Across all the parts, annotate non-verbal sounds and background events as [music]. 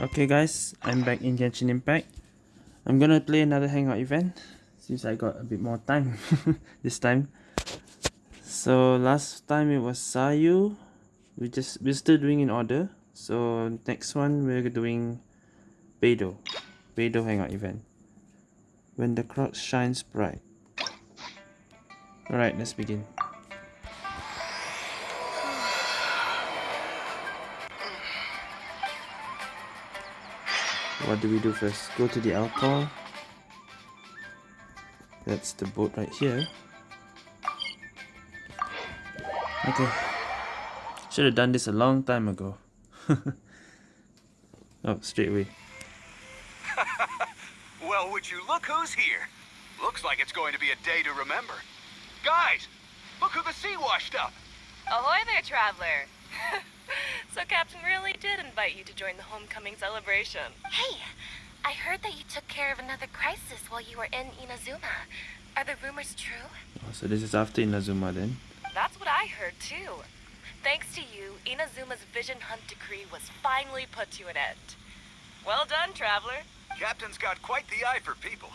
Okay guys, I'm back in Genshin Impact. I'm gonna play another hangout event since I got a bit more time [laughs] this time. So last time it was Sayu. We just we're still doing in order. So next one we're doing Beidou. Beidou hangout event. When the crowd shines bright. Alright, let's begin. What do we do first? Go to the Alcor. That's the boat right here. Okay. Should have done this a long time ago. [laughs] oh, straight away. [laughs] well, would you look who's here? Looks like it's going to be a day to remember. Guys, look who the sea washed up. Ahoy there, traveler. [laughs] so Captain really did invite you to join the homecoming celebration. Hey, I heard that you took care of another crisis while you were in Inazuma. Are the rumors true? Oh, so this is after Inazuma then? That's what I heard too. Thanks to you, Inazuma's Vision Hunt decree was finally put to an end. Well done, traveler. Captain's got quite the eye for people.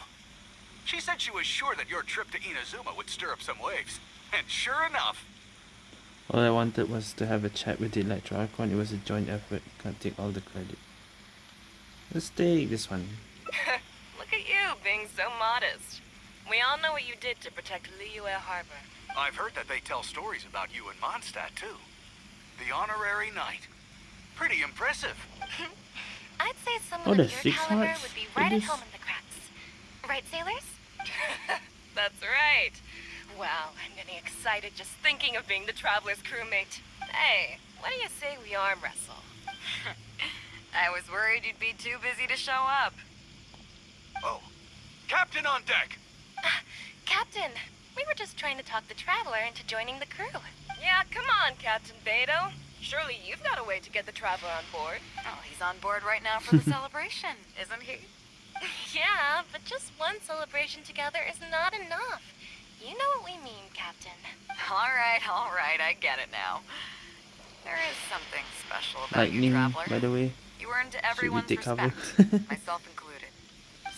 She said she was sure that your trip to Inazuma would stir up some waves. And sure enough, all I wanted was to have a chat with the Electro Archon. It was a joint effort. Can't take all the credit. Let's take this one. [laughs] Look at you, being so modest. We all know what you did to protect Liyue Harbor. I've heard that they tell stories about you in Mondstadt, too. The honorary knight. Pretty impressive. [laughs] I'd say someone oh, of your caliber would be right at home in the Crux. Right, sailors? [laughs] That's right. Wow, I'm getting excited just thinking of being the Traveler's crewmate. Hey, what do you say we arm wrestle? [laughs] I was worried you'd be too busy to show up. Oh, Captain on deck! Uh, Captain, we were just trying to talk the Traveler into joining the crew. Yeah, come on, Captain Beidou. Surely you've got a way to get the Traveler on board. Oh, he's on board right now for the [laughs] celebration, isn't he? yeah, but just one celebration together is not enough. You know what we mean, Captain. [laughs] All right, all right, I get it now. There is something special about Lightning, you, Traveler. by the way. You earned everyone's respect, [laughs] myself included.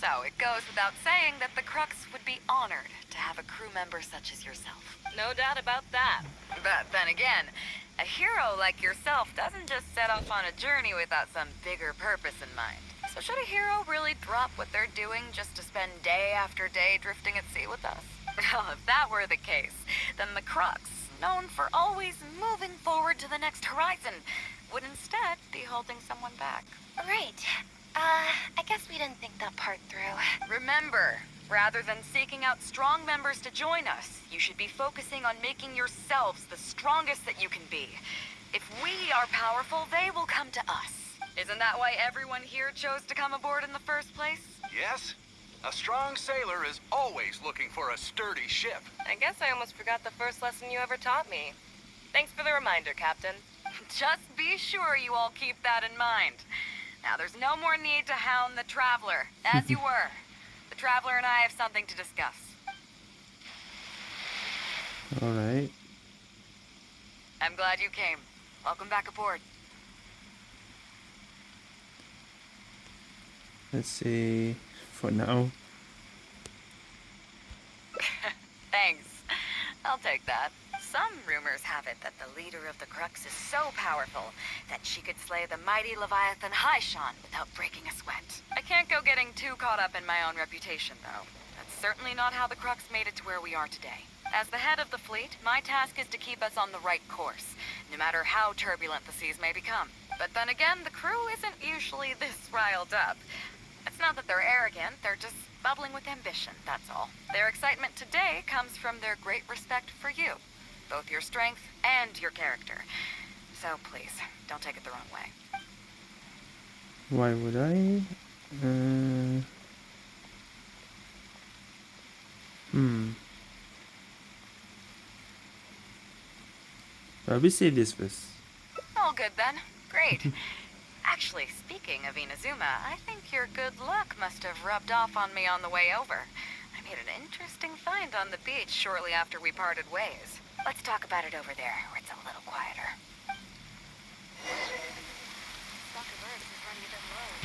So, it goes without saying that the Crux would be honored to have a crew member such as yourself. No doubt about that. But then again, a hero like yourself doesn't just set off on a journey without some bigger purpose in mind. So should a hero really drop what they're doing just to spend day after day drifting at sea with us? Well, if that were the case, then the Crux, known for always moving forward to the next horizon, would instead be holding someone back. Right. Uh, I guess we didn't think that part through. Remember, rather than seeking out strong members to join us, you should be focusing on making yourselves the strongest that you can be. If we are powerful, they will come to us. Isn't that why everyone here chose to come aboard in the first place? Yes, a strong sailor is always looking for a sturdy ship. I guess I almost forgot the first lesson you ever taught me. Thanks for the reminder, Captain. [laughs] Just be sure you all keep that in mind. Now, there's no more need to hound the Traveler, as you [laughs] were. The Traveler and I have something to discuss. Alright. I'm glad you came. Welcome back aboard. Let's see for now. [laughs] Thanks. I'll take that. Some rumors have it that the leader of the Crux is so powerful that she could slay the mighty Leviathan Haishan without breaking a sweat. I can't go getting too caught up in my own reputation, though. That's certainly not how the Crux made it to where we are today. As the head of the fleet, my task is to keep us on the right course, no matter how turbulent the seas may become. But then again, the crew isn't usually this riled up. It's not that they're arrogant, they're just bubbling with ambition, that's all. Their excitement today comes from their great respect for you, both your strength and your character. So please, don't take it the wrong way. Why would I? Uh... Hmm. We save this first. All good then. Great. [laughs] Actually, speaking of Inazuma, I think your good luck must have rubbed off on me on the way over. I made an interesting find on the beach shortly after we parted ways. Let's talk about it over there, where it's a little quieter.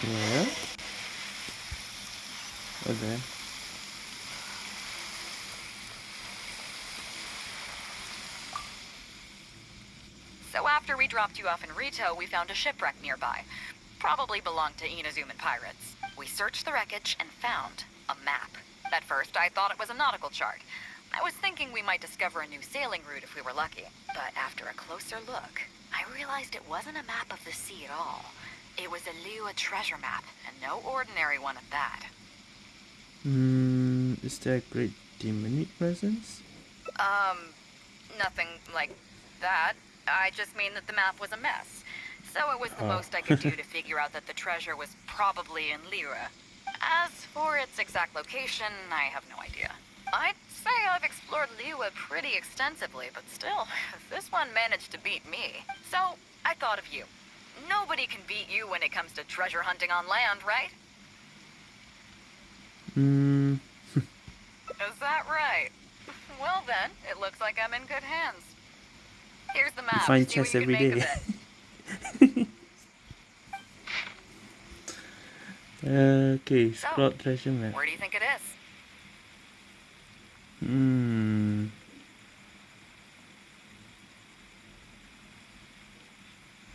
Where? Oh, So after we dropped you off in Ritou, we found a shipwreck nearby. Probably belonged to Inazuman pirates. We searched the wreckage and found a map. At first, I thought it was a nautical chart. I was thinking we might discover a new sailing route if we were lucky. But after a closer look, I realized it wasn't a map of the sea at all. It was a Liyue treasure map, and no ordinary one at that. Hmm, is there a great demonic presence? Um, nothing like that. I just mean that the map was a mess. So it was the Oh. most I could do to figure out that the treasure was probably in Liyue. As for its exact location, I have no idea. I'd say I've explored Liyue pretty extensively, but still, [laughs] this one managed to beat me. So, I thought of you. Nobody can beat you when it comes to treasure hunting on land, right? Hmm, [laughs] Is that right? Well then, it looks like I'm in good hands. Here's the map. find See chests you every day. [laughs] okay, So, treasure map. Where do you think it is? Hmm.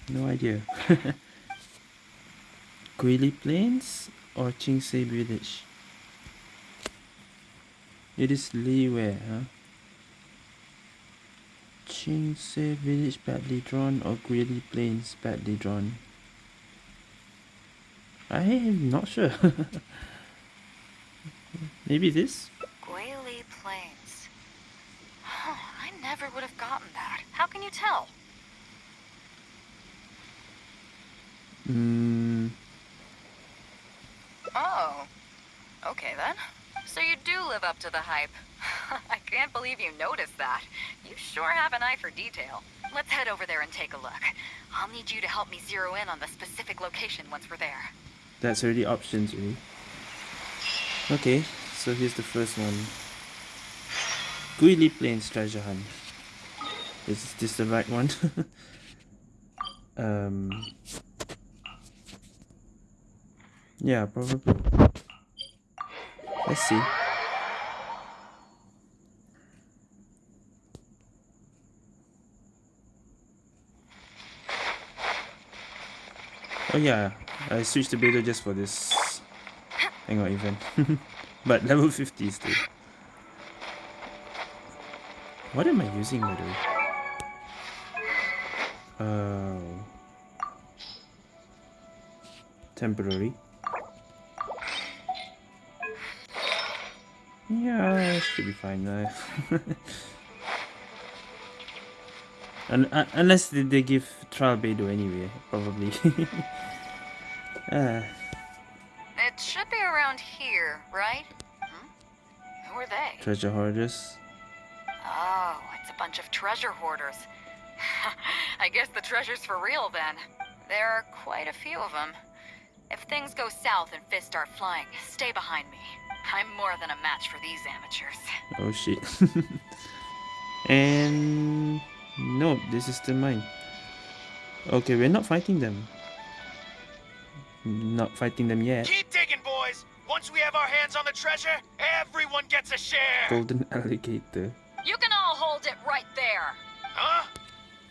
No idea. [laughs] Guili Plains or Qingce Village? It is Liyue, huh? Qingce Village badly drawn or Guili Plains badly drawn? I am not sure. [laughs] Maybe this? Guili Plains. Huh, I never would have gotten that. How can you tell? Hmm. Oh. Okay then. So you do live up to the hype. [laughs] I can't believe you noticed that. You sure have an eye for detail. Let's head over there and take a look. I'll need you to help me zero in on the specific location once we're there. That's already options already. Okay, so here's the first one. Guili Plains treasure hunt. Is this the right one? [laughs] um. Yeah, probably. Let's see. Oh yeah, I switched to beta just for this hangout event. [laughs] but level 50 still. What am I using by the way? Oh. Temporary. Yeah, should be fine now. [laughs] Un- un- unless they, they give trial Beidou anyway, probably. ah, [laughs] It should be around here, right? Hmm? Who are they? treasure hoarders. Oh, it's a bunch of treasure hoarders. [laughs] I guess the treasure's for real then. There are quite a few of them. If things go south and fists start flying, stay behind me. I'm more than a match for these amateurs. Oh shit. [laughs] and no, this is still mine. Okay, we're not fighting them. Not fighting them yet. Keep digging, boys. Once we have our hands on the treasure, everyone gets a share. Golden alligator. You can all hold it right there. Huh?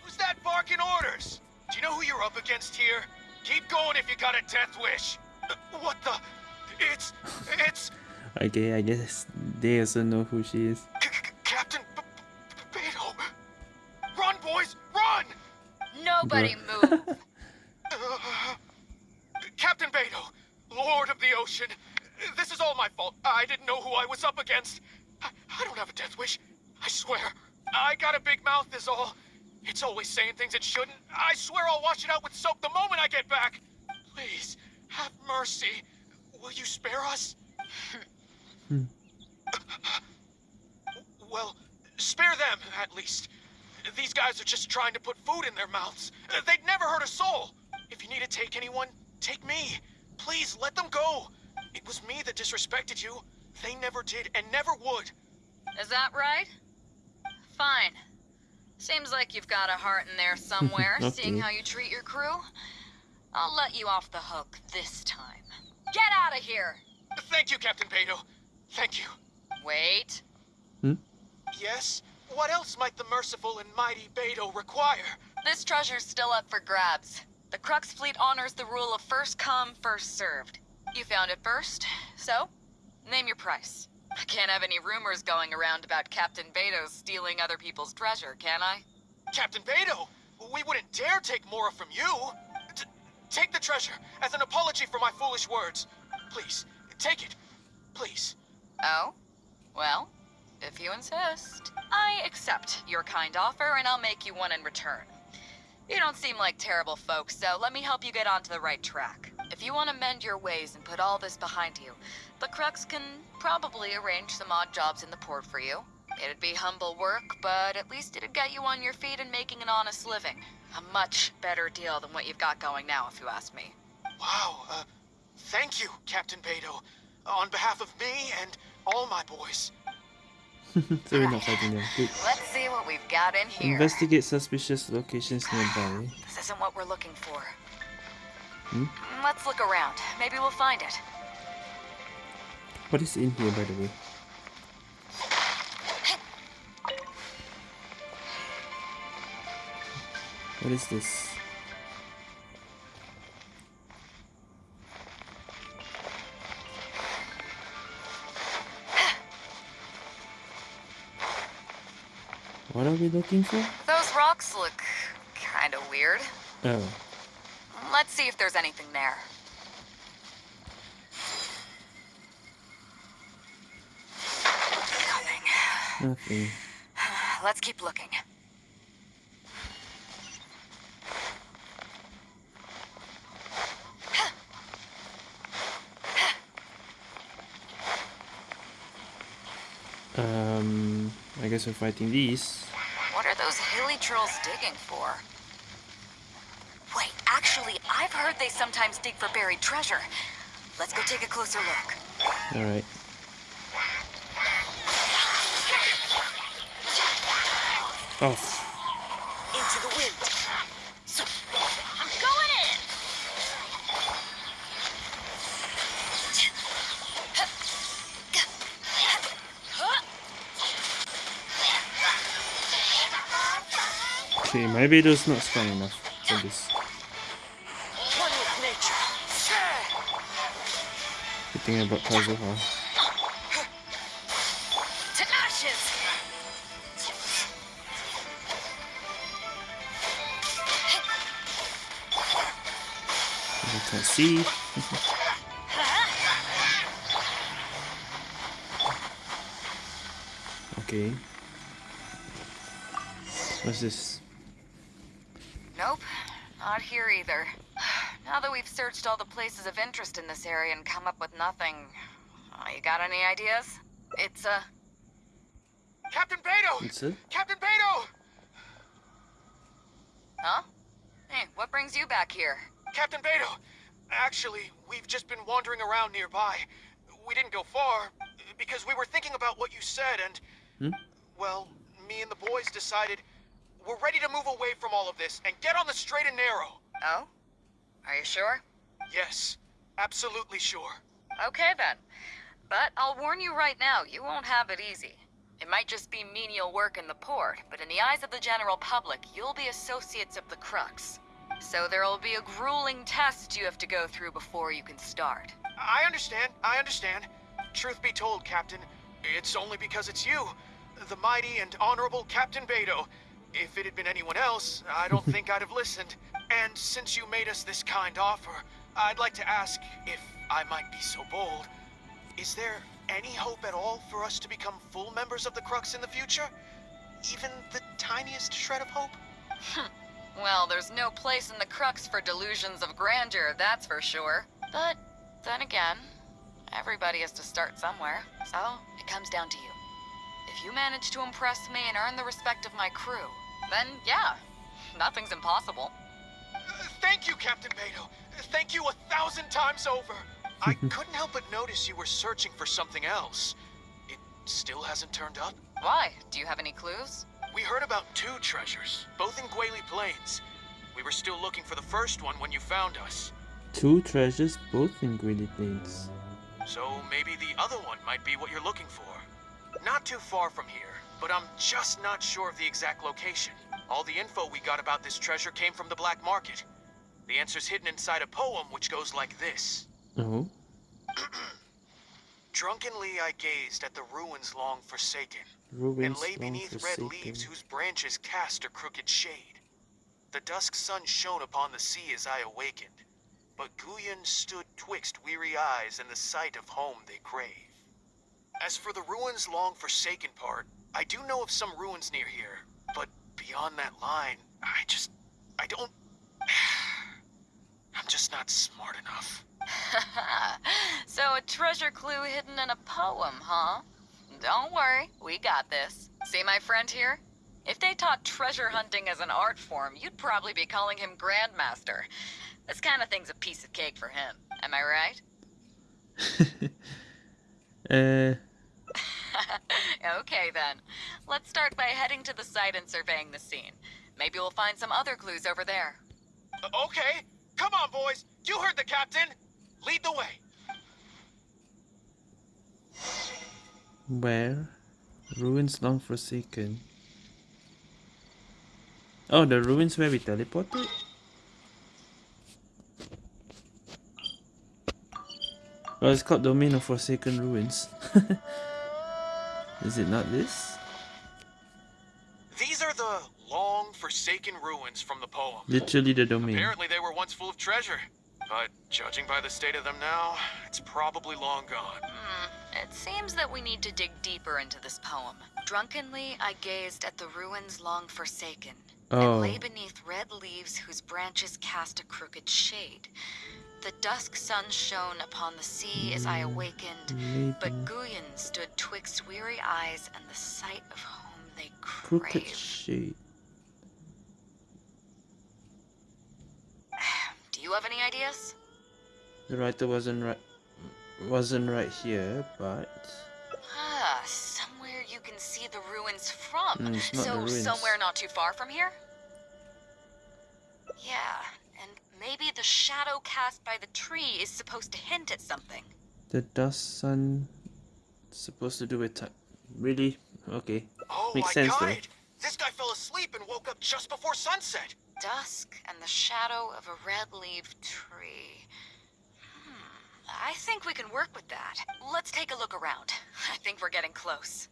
Who's that barking orders? Do you know who you're up against here? Keep going if you got a death wish. Uh, What the? It's... it's... [laughs] Okay, I guess they also know who she is. Run, boys, run! Nobody Bruh. [laughs] move. Uh, [laughs] Captain Beidou, Lord of the Ocean. This is all my fault. I didn't know who I was up against. I, I don't have a death wish. I swear. I got a big mouth is all. It's always saying things it shouldn't. I swear I'll wash it out with soap the moment I get back. Please, have mercy. Will you spare us? [laughs] Well, spare them, at least. These guys are just trying to put food in their mouths. They'd never hurt a soul. If you need to take anyone, take me. Please, let them go. It was me that disrespected you. They never did and never would. Is that right? Fine. Seems like you've got a heart in there somewhere, [laughs] seeing how you treat your crew. I'll let you off the hook this time. Get out of here! Thank you, Captain Beidou. Thank you. Wait. Hmm? Yes? What else might the merciful and mighty Beidou require? This treasure's still up for grabs. The Crux fleet honors the rule of first come, first served. You found it first, so name your price. I can't have any rumors going around about Captain Beidou stealing other people's treasure, can I? Captain Beidou, we wouldn't dare take Mora from you. T take the treasure as an apology for my foolish words. Please, take it. Please. Oh? Well, if you insist. I accept your kind offer, and I'll make you one in return. You don't seem like terrible folks, so let me help you get onto the right track. If you want to mend your ways and put all this behind you, the Crux can probably arrange some odd jobs in the port for you. It'd be humble work, but at least it'd get you on your feet and making an honest living. A much better deal than what you've got going now, if you ask me. Wow, uh, thank you, Captain Beidou. On behalf of me and all my boys. [laughs] so we're not fighting them. Good. Let's see what we've got in here. Investigate suspicious locations nearby. This isn't what we're looking for. Hmm? Let's look around. Maybe we'll find it. What is in here, by the way? [laughs] What is this? What are we looking for? Those rocks look kind of weird. Oh, Let's see if there's anything there. Nothing. nothing. Let's keep looking. Um, I guess we're fighting these. What are those hilichurls digging for? Wait, actually, I've heard they sometimes dig for buried treasure. Let's go take a closer look. Alright. Off. Oh. Into the wind. I'm going in! Okay, maybe it was not strong enough for this. Good thing about Kazuha. You can't see. [laughs] okay. What's this? Nope, not here either. [sighs] Now that we've searched all the places of interest in this area and come up with nothing, uh, you got any ideas? It's uh, a... Captain Beidou! It's it? Captain Beidou! Huh? Hey, what brings you back here? Captain Beidou! Actually, we've just been wandering around nearby. We didn't go far, because we were thinking about what you said, and... Hmm? Well, me and the boys decided we're ready to move away from all of this and get on the straight and narrow. Oh? Are you sure? Yes, absolutely sure. Okay then. But I'll warn you right now, you won't have it easy. It might just be menial work in the port, but in the eyes of the general public, you'll be associates of the Crux. So there'll be a grueling test you have to go through before you can start. I understand, I understand. Truth be told, Captain, it's only because it's you, the mighty and honorable Captain Beidou. If it had been anyone else, I don't think I'd have listened. And since you made us this kind offer, I'd like to ask, if I might be so bold, is there any hope at all for us to become full members of the Crux in the future? Even the tiniest shred of hope? Well, there's no place in the Crux for delusions of grandeur, that's for sure. But then again, everybody has to start somewhere, so it comes down to you. If you manage to impress me and earn the respect of my crew, then yeah, nothing's impossible. Uh, Thank you, Captain Beidou. Thank you a thousand times over. I [laughs] couldn't help but notice you were searching for something else. It still hasn't turned up? Why? Do you have any clues? We heard about two treasures, both in Guili Plains. We were still looking for the first one when you found us. Two treasures, both in Guili Plains. So maybe the other one might be what you're looking for. Not too far from here, but I'm just not sure of the exact location. All the info we got about this treasure came from the black market. The answer's hidden inside a poem which goes like this. Oh, [clears throat] Drunkenly I gazed at the ruins long forsaken, and lay beneath red forsaken. leaves whose branches cast a crooked shade. The dusk sun shone upon the sea as I awakened, but Guyun stood twixt weary eyes and the sight of home they crave. As for the ruins long forsaken part, I do know of some ruins near here, but beyond that line, I just. I don't. [sighs] I'm just not smart enough. [laughs] so a treasure clue hidden in a poem, huh? Don't worry, we got this. See my friend here? If they taught treasure hunting as an art form, you'd probably be calling him Grandmaster. This kind of thing's a piece of cake for him. Am I right? [laughs] uh, [laughs] okay then. Let's start by heading to the site and surveying the scene. Maybe we'll find some other clues over there. Uh, okay, come on, boys. You heard the captain. Lead the way. where? Ruins long forsaken. Oh, the ruins where we teleported? Oh, it's called Domain of Forsaken Ruins. [laughs] Is it not this? These are the long forsaken ruins from the poem. Literally the domain. Apparently they were once full of treasure. But judging by the state of them now, it's probably long gone. Hmm. It seems that we need to dig deeper into this poem. Drunkenly, I gazed at the ruins long forsaken, Oh. and lay beneath red leaves whose branches cast a crooked shade. The dusk sun shone upon the sea as I awakened, but Guyun stood twixt weary eyes and the sight of home they crooked crave. shade. Do you have any ideas? The writer wasn't right wasn't right here, but Ah, somewhere you can see the ruins from. Mm, so ruins. somewhere not too far from here? Yeah, maybe the shadow cast by the tree is supposed to hint at something. the dust sun supposed to do with time. Really? Okay. Oh Makes my sense, though. god! This guy fell asleep and woke up just before sunset. Dusk and the shadow of a red-leaved tree. Hmm, I think we can work with that. Let's take a look around. [laughs] I think we're getting close.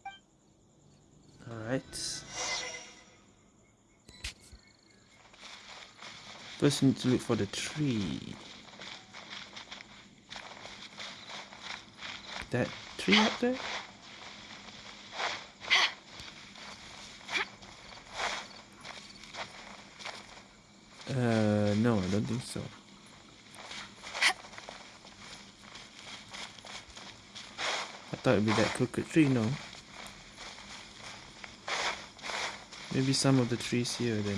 Alright. First we need to look for the tree. That tree up there? Uh, no, I don't think so. I thought it'd be that crooked tree, no. Maybe some of the trees here then.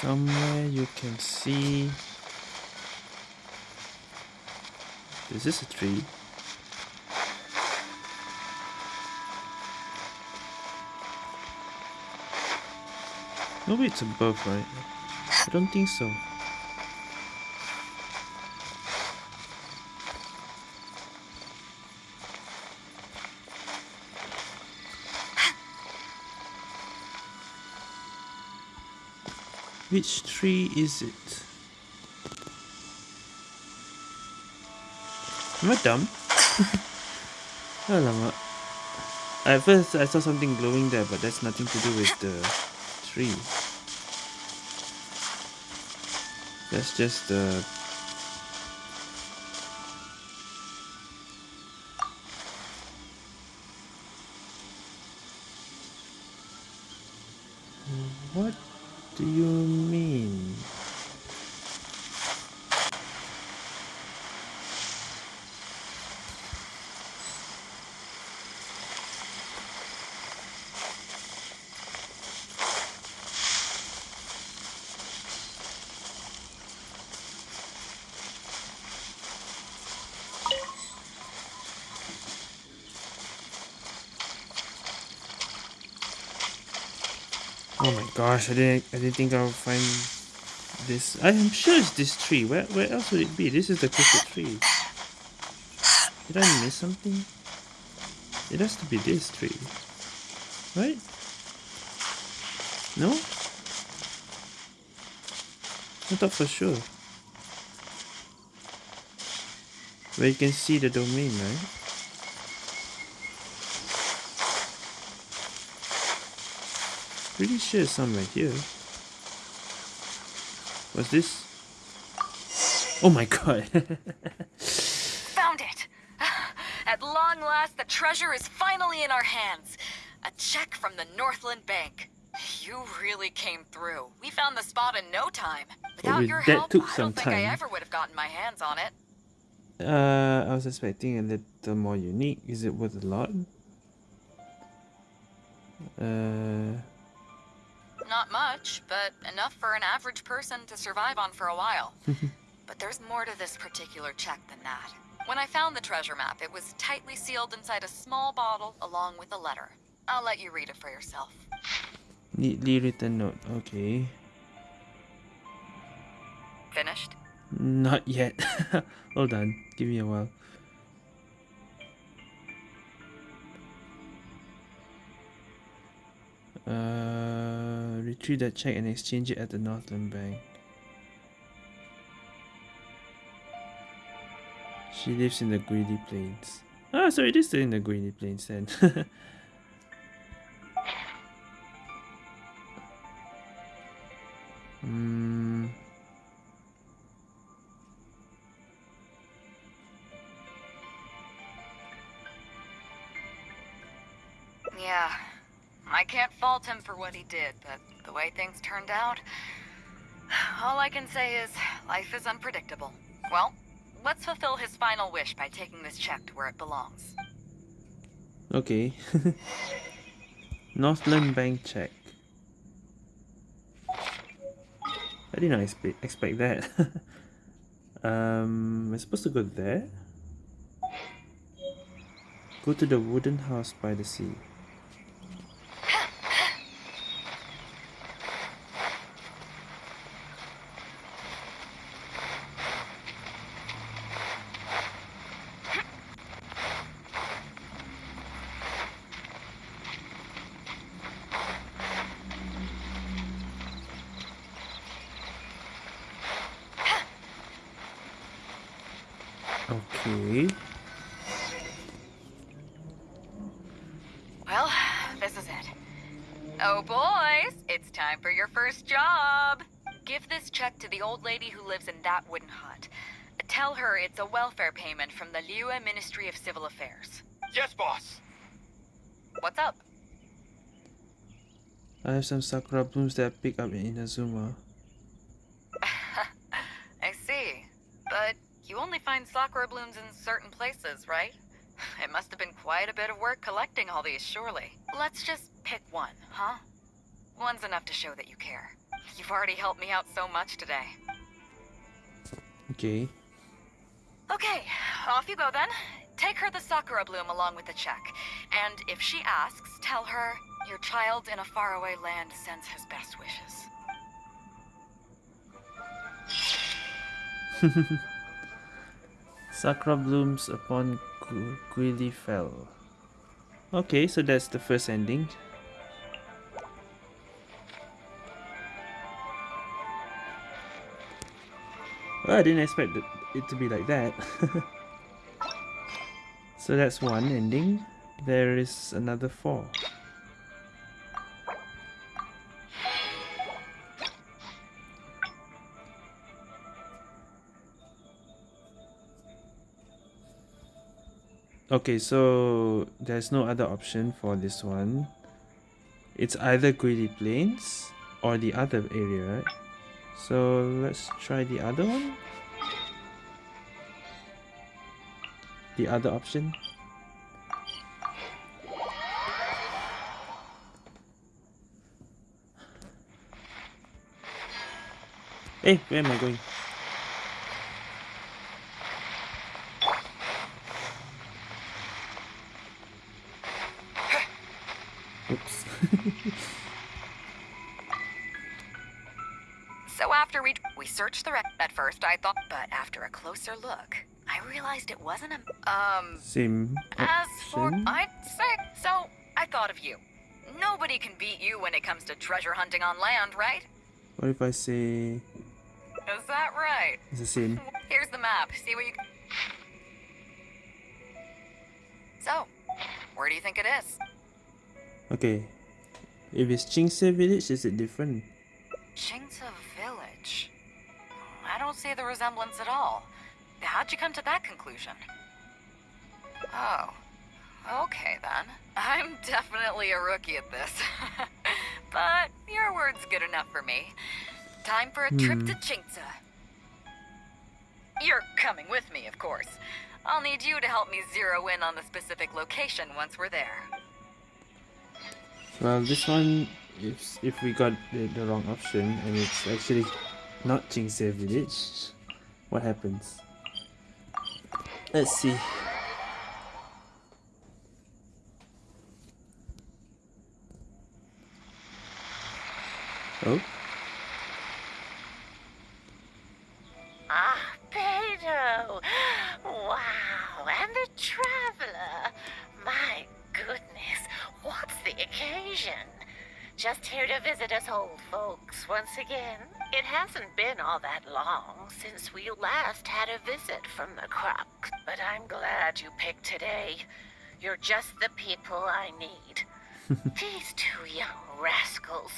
Somewhere you can see. this Is this a tree? No, it's above, right? I don't think so. Which tree is it? Am I dumb? [laughs] Alamak. At first I saw something glowing there, but that's nothing to do with the tree. That's just the What do you mean? Oh my gosh, I didn't I didn't think I would find this. I'm sure it's this tree. Where where else would it be? This is the crooked tree. Did I miss something? It has to be this tree. Right? No? I thought for sure. Where you can see the domain, right? Pretty sure it's somewhere here. What's this? Oh my god. [laughs] Found it! [sighs] At long last, the treasure is finally in our hands. A check from the Northland Bank. You really came through. We found the spot in no time. Without with your help, I don't think I ever would have gotten my hands on it. uh, I was expecting a little more unique. Is it worth a lot? Uh, Not much, but enough for an average person to survive on for a while. [laughs] but there's more to this particular check than that. When I found the treasure map, it was tightly sealed inside a small bottle along with a letter. I'll let you read it for yourself. neatly written note. Okay. Finished? Not yet. [laughs] Hold on. Give me a while. Uh, retrieve that check and exchange it at the Northland Bank. She lives in the Guili Plains. Ah, so it is still in the Guili Plains then. [laughs] Hmm. Yeah. I can't fault him for what he did, but the way things turned out... All I can say is, life is unpredictable. Well, let's fulfill his final wish by taking this check to where it belongs. Okay. [laughs] Northland Bank check. I did not expect expect that. [laughs] um, I'm supposed to go there. Go to the wooden house by the sea. Okay. Well, this is it. Oh, boys, it's time for your first job. Give this check to the old lady who lives in that wooden hut. Tell her it's a welfare payment from the Liyue Ministry of Civil Affairs. Yes, boss. What's up? I have some sakura blooms that I picked up in Inazuma. [laughs] I see. But you only find sakura blooms in certain places, right? [sighs] It must have been quite a bit of work collecting all these, surely. Let's just pick one, huh? One's enough to show that you care. You've already helped me out so much today. Okay. Okay, off you go then. Take her the sakura bloom along with the check. And if she asks, tell her your child in a faraway land sends his best wishes. [laughs] Sakura blooms upon Guili Fell. Okay, so that's the first ending. Well, I didn't expect it it to be like that. [laughs] so that's one ending. There is another four. Okay, so there's no other option for this one. It's either Guili Plains or the other area, right? So let's try the other one. The other option. Hey, where am I going? Oops. [laughs] So after we we searched the wreck at first, I thought, but after a closer look, realized it wasn't a um. Same As for. I'd say, so I thought of you. Nobody can beat you when it comes to treasure hunting on land, right? What if I say Is that right? it's the same? [laughs] Here's the map. See what you. So, where do you think it is? Okay. If it's Qingce village, is it different? For me. Time for a trip Hmm. to Qingce. You're coming with me, of course. I'll need you to help me zero in on the specific location once we're there. Well, this one, if if we got the, the wrong option and it's actually not Qingce village, what happens? Let's see. Oh, Ah, Beidou! Wow, and the traveler! My goodness, what's the occasion? Just here to visit us old folks once again? It hasn't been all that long since we last had a visit from the Crux, but I'm glad you picked today. You're just the people I need. [laughs] These two young rascals.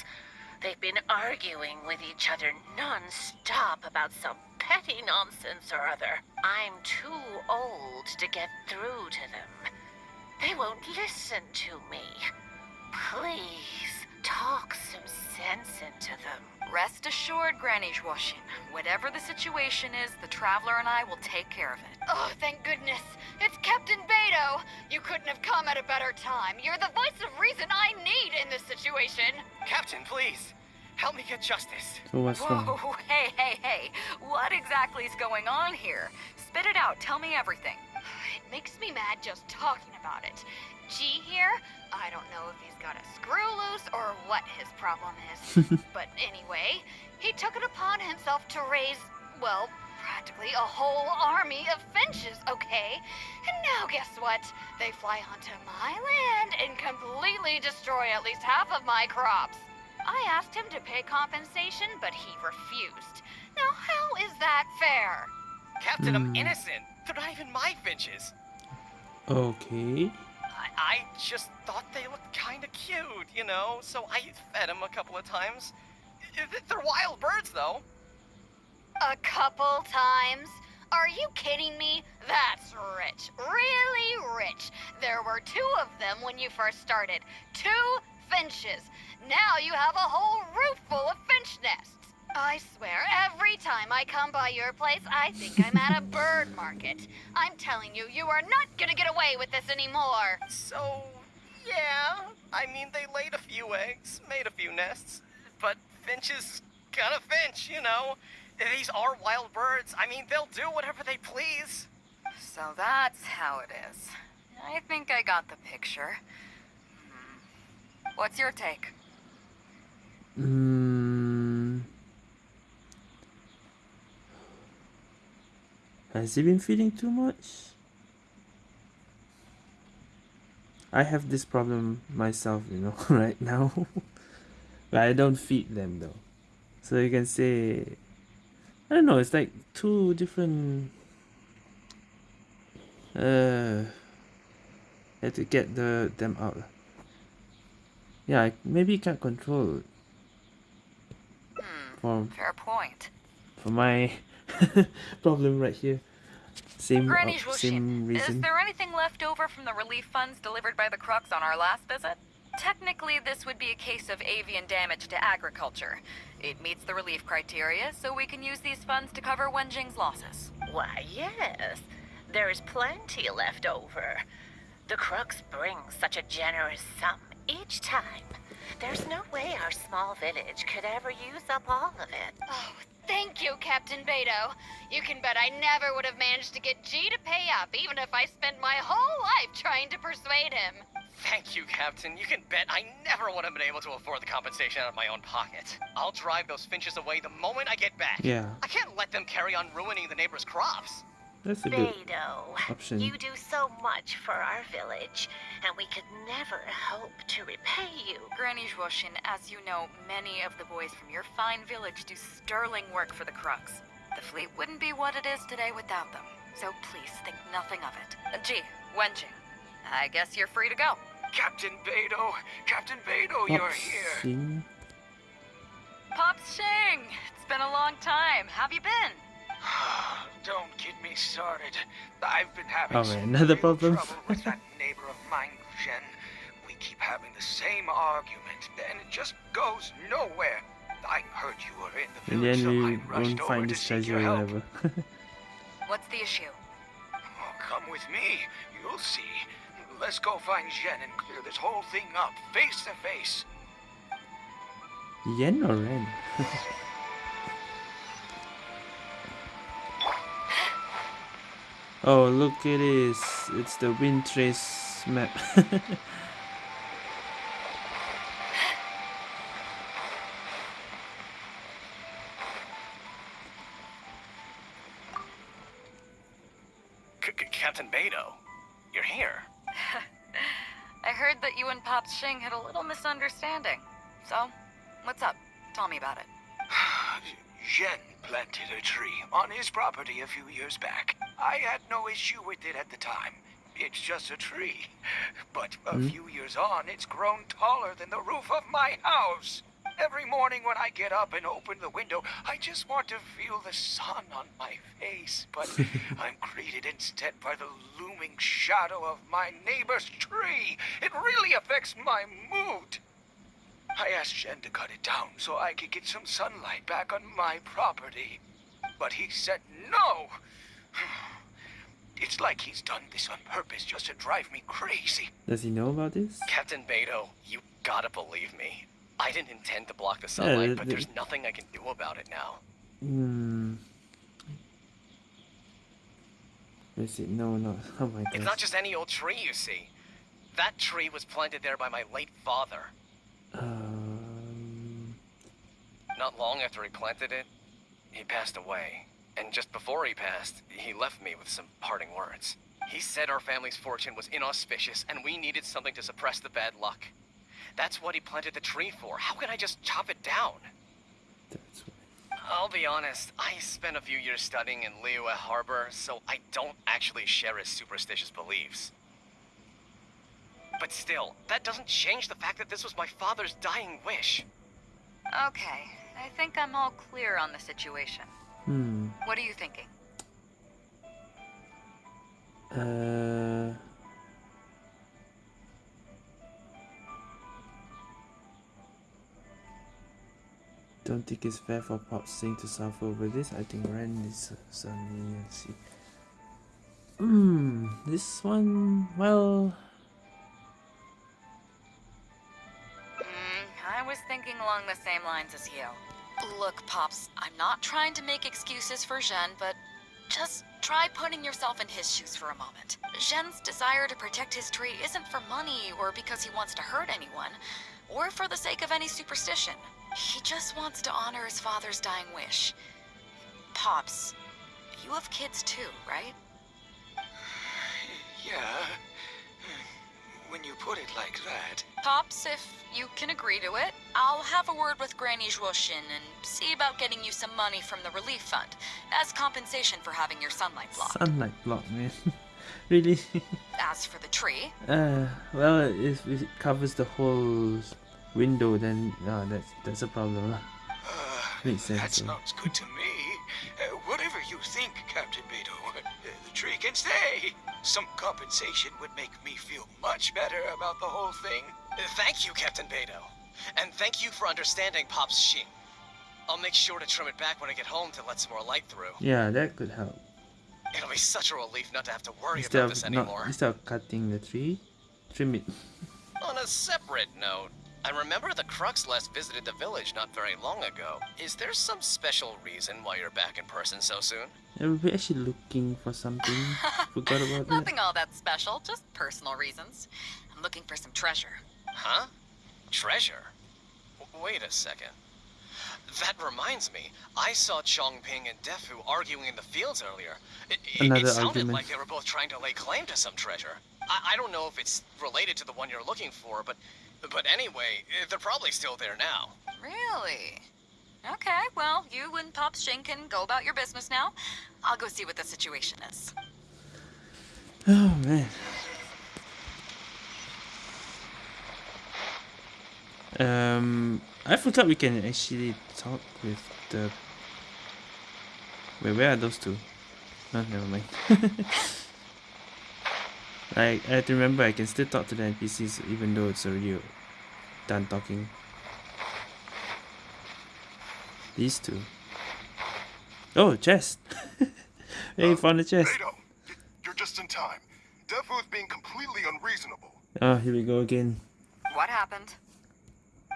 They've been arguing with each other non-stop about some petty nonsense or other. I'm too old to get through to them. They won't listen to me. Please, talk some sense into them. Rest assured, Granny Schwashin, whatever the situation is, the Traveler and I will take care of it. Oh, thank goodness. It's Captain Beidou. You couldn't have come at a better time. You're the voice of reason I need in this situation. Captain, please. Help me get justice. so what's wrong? Whoa, [laughs] hey, hey, hey. What exactly is going on here? Spit it out. Tell me everything. It makes me mad just talking about it. G here, I don't know if he's got a screw loose or what his problem is. [laughs] but anyway, he took it upon himself to raise, well, practically a whole army of finches, okay? And now guess what? They fly onto my land and completely destroy at least half of my crops. I asked him to pay compensation, but he refused. Now, how is that fair? Captain, I'm Hmm. innocent. They're not even my finches. Okay. I, just thought they looked kind of cute, you know, so I fed them a couple of times. They're wild birds, though. A couple times? Are you kidding me? That's rich. Really rich. There were two of them when you first started. Two finches. Now you have a whole roof full of finch nests. I swear, every time I come by your place, I think I'm at a bird market. I'm telling you, you are not gonna get away with this anymore. So, yeah. I mean, they laid a few eggs, made a few nests, but finches gotta finch, you know. These are wild birds. I mean, they'll do whatever they please. So that's how it is. I think I got the picture. Hmm. What's your take? Mm. Has he been feeding too much? I have this problem myself, you know, [laughs] right now. but I don't feed them though. So you can say I don't know, it's like two different uh had to get the them out. Yeah, I maybe can't control Hmm. for Fair point. for my [laughs] problem right here. Same Granny uh, Schwashin, same is there anything left over from the relief funds delivered by the Crux on our last visit? Technically, this would be a case of avian damage to agriculture. It meets the relief criteria, so we can use these funds to cover Wenjing's losses. Why, yes. There's plenty left over. The Crux bring such a generous sum each time. There's no way our small village could ever use up all of it. Oh, thank you, Captain Beidou. You can bet I never would have managed to get G to pay up, even if I spent my whole life trying to persuade him. Thank you, Captain. You can bet I never would have been able to afford the compensation out of my own pocket. I'll drive those finches away the moment I get back. Yeah, I can't let them carry on ruining the neighbors' crops. That's a good Beidou, option. you do so much for our village, and we could never hope to repay you. Granny Zhuoshin, as you know, many of the boys from your fine village do sterling work for the Crux. The fleet wouldn't be what it is today without them. So please think nothing of it. Uh, Gee, Wenjing, I guess you're free to go. Captain Beidou, Captain Beidou, Pop Xing. Pops Xing! It's been a long time. Have you been? [sighs] Don't get me started. I've been having Oh, man, another problem. trouble with that [laughs] neighbor of mine, Zhen. We keep having the same argument, and it just goes nowhere. I heard you were in the In the village, end, so we I won't find this treasure your or help. whatever. [laughs] What's the issue? Oh, come with me. You'll see. Let's go find Zhen and clear this whole thing up, face to face. Yen or Ren? [laughs] oh, look at this. It's the wind trace map. [laughs] Captain Beidou, you're here. [laughs] I heard that you and Pops Xing had a little misunderstanding. So, what's up? Tell me about it. [sighs] Zhen planted a tree on his property a few years back. I had no issue with it at the time. It's just a tree. But a Hmm? few years on, it's grown taller than the roof of my house. Every morning when I get up and open the window, I just want to feel the sun on my face. But [laughs] I'm greeted instead by the looming shadow of my neighbor's tree. It really affects my mood. I asked Zhen to cut it down so I could get some sunlight back on my property. But he said no. [sighs] [laughs] It's like he's done this on purpose just to drive me crazy. Does he know about this? Captain Beidou, you gotta believe me. I didn't intend to block the sunlight, but there's nothing I can do about it now. Hmm. Is it? No, no. [laughs] Oh my god. It's not just any old tree, you see. That tree was planted there by my late father. Um. Not long after he planted it, he passed away. And just before he passed, he left me with some parting words. He said our family's fortune was inauspicious and we needed something to suppress the bad luck. That's what he planted the tree for. How can I just chop it down? That's why. I'll be honest, I spent a few years studying in Liyue Harbor, so I don't actually share his superstitious beliefs. But still, that doesn't change the fact that this was my father's dying wish. Okay, I think I'm all clear on the situation. Hmm. What are you thinking? Uh. Don't think it's fair for Pop Xing to suffer over this. I think Ren is let's see. Hmm, this one, well, Mm, I was thinking along the same lines as you. Look, Pops, I'm not trying to make excuses for Zhen, but just try putting yourself in his shoes for a moment. Zhen's desire to protect his tree isn't for money or because he wants to hurt anyone, or for the sake of any superstition. He just wants to honor his father's dying wish. Pops, you have kids too, right? [sighs] Yeah. When you put it like that. Pops, if you can agree to it, I'll have a word with Granny Zhuoshin and see about getting you some money from the relief fund as compensation for having your sunlight blocked. sunlight blocked, man. [laughs] really? [laughs] As for the tree, uh, well, if it covers the whole window, then uh, that's that's a problem. lah. Uh, Makes sense, That though. sounds good to me. Uh, whatever you think, Captain Beidou, the tree can stay. Some compensation would make me feel much better about the whole thing. Thank you, Captain Beidou. And thank you for understanding Pop's Xing. I'll make sure to trim it back when I get home to let some more light through. Yeah, that could help. It'll be such a relief not to have to worry Instead about this of not anymore. instead of cutting the tree, trim it. On a separate note, I remember the Crux last visited the village not very long ago. Is there some special reason why you're back in person so soon? And we're actually looking for something. [laughs] Forgot about that. nothing all that special, just personal reasons. I'm looking for some treasure. Huh? Treasure? W- wait a second. That reminds me. I saw Chongping and Defu arguing in the fields earlier. It, it, Another it sounded argument. like they were both trying to lay claim to some treasure. I, I don't know if it's related to the one you're looking for, but but anyway, eh, they're probably still there now. Really? Okay, well, you and Pops Shin can go about your business now. I'll go see what the situation is. Oh man. Um, I forgot we can actually talk with the. Wait, where are those two? No, never mind. [laughs] like, I have to remember I can still talk to the NPCs even though it's already done talking. These two. Oh, chest! [laughs] hey, you found the chest. Beidou, you're just in time. Defu is being completely unreasonable. Oh, here we go again. What happened?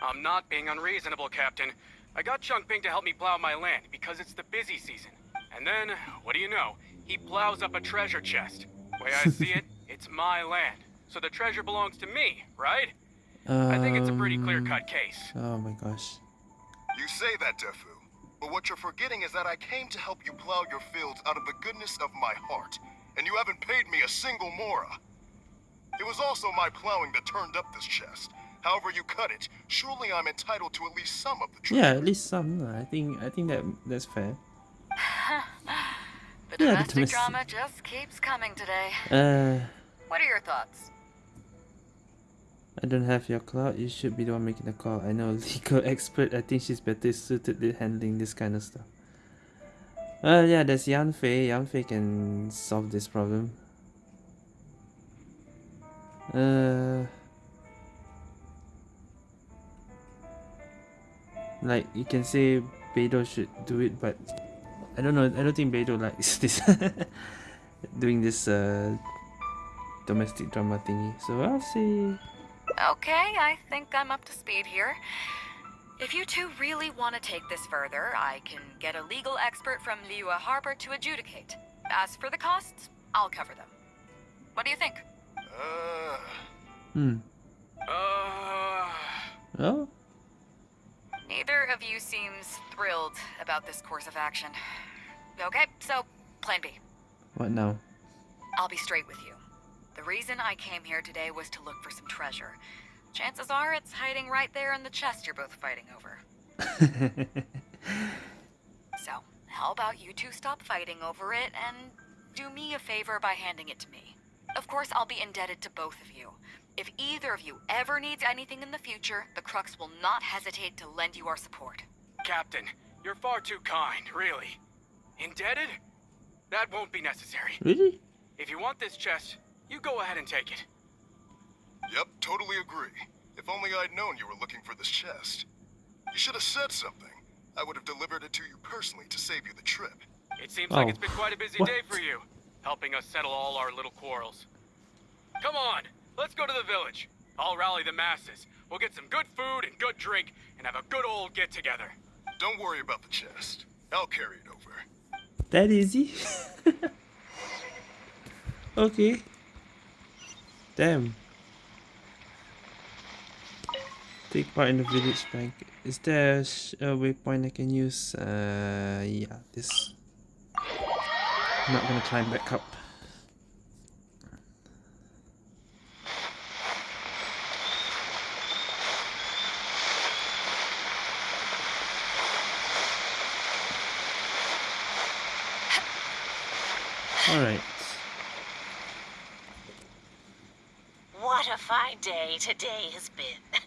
I'm not being unreasonable, Captain. I got Chongping to help me plow my land because it's the busy season. And then, what do you know? He plows up a treasure chest. Way I see [laughs] it, it's my land. So the treasure belongs to me, right? I think it's a pretty Um, clear-cut case. Oh my gosh. You say that, Defu. But what you're forgetting is that I came to help you plow your fields out of the goodness of my heart. And you haven't paid me a single mora. It was also my plowing that turned up this chest. However you cut it, surely I'm entitled to at least some of the treasure. Yeah, at least some. I think I think that that's fair. [laughs] The Yeah, the domestic domestic- drama just keeps coming today. Uh, What are your thoughts? I don't have your cloud. You should be the one making the call. I know a [laughs] legal expert. I think she's better suited to handling this kind of stuff. Well, yeah, there's Yanfei. Yan Fei can solve this problem. Uh, like you can say Beidou should do it, but I don't know. I don't think Beidou likes [laughs] this doing this uh domestic drama thingy. So I'll see. Okay, I think I'm up to speed here. If you two really want to take this further, I can get a legal expert from Liyue Harbor to adjudicate. As for the costs, I'll cover them. What do you think? Uh, Hmm. Uh, Oh. Neither of you seems thrilled about this course of action. Okay, so plan B. What now? I'll be straight with you. The reason I came here today was to look for some treasure. Chances are it's hiding right there in the chest you're both fighting over. [laughs] So, how about you two stop fighting over it and do me a favor by handing it to me? Of course, I'll be indebted to both of you. If either of you ever needs anything in the future, the Crux will not hesitate to lend you our support. Captain, you're far too kind, really. Indebted? That won't be necessary. really? If you want this chest, you go ahead and take it. yep, totally agree. If only I'd known you were looking for this chest. You should have said something. I would have delivered it to you personally to save you the trip. It seems like Oh, it's been quite a busy what? day for you, helping us settle all our little quarrels. Come on, let's go to the village. I'll rally the masses. We'll get some good food and good drink and have a good old get together. Don't worry about the chest. I'll carry it over. That easy? [laughs] okay. Damn. Take part in the village bank. Is there a, waypoint I can use? Uh, yeah, this. I'm not gonna climb back up. Alright. What a fine day today has been.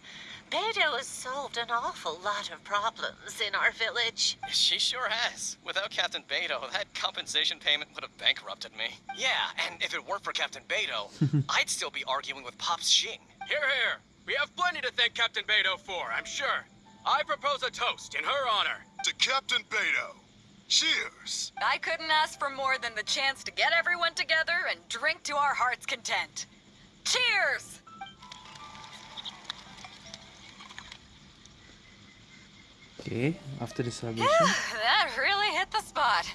Beidou has solved an awful lot of problems in our village. She sure has. Without Captain Beidou, that compensation payment would have bankrupted me. Yeah, and if it weren't for Captain Beidou, [laughs] I'd still be arguing with Pops Xing. Here, here. We have plenty to thank Captain Beidou for, I'm sure. I propose a toast in her honor. To Captain Beidou. Cheers. I couldn't ask for more than the chance to get everyone together and drink to our heart's content. Cheers! Okay, after the celebration. that really hit the spot.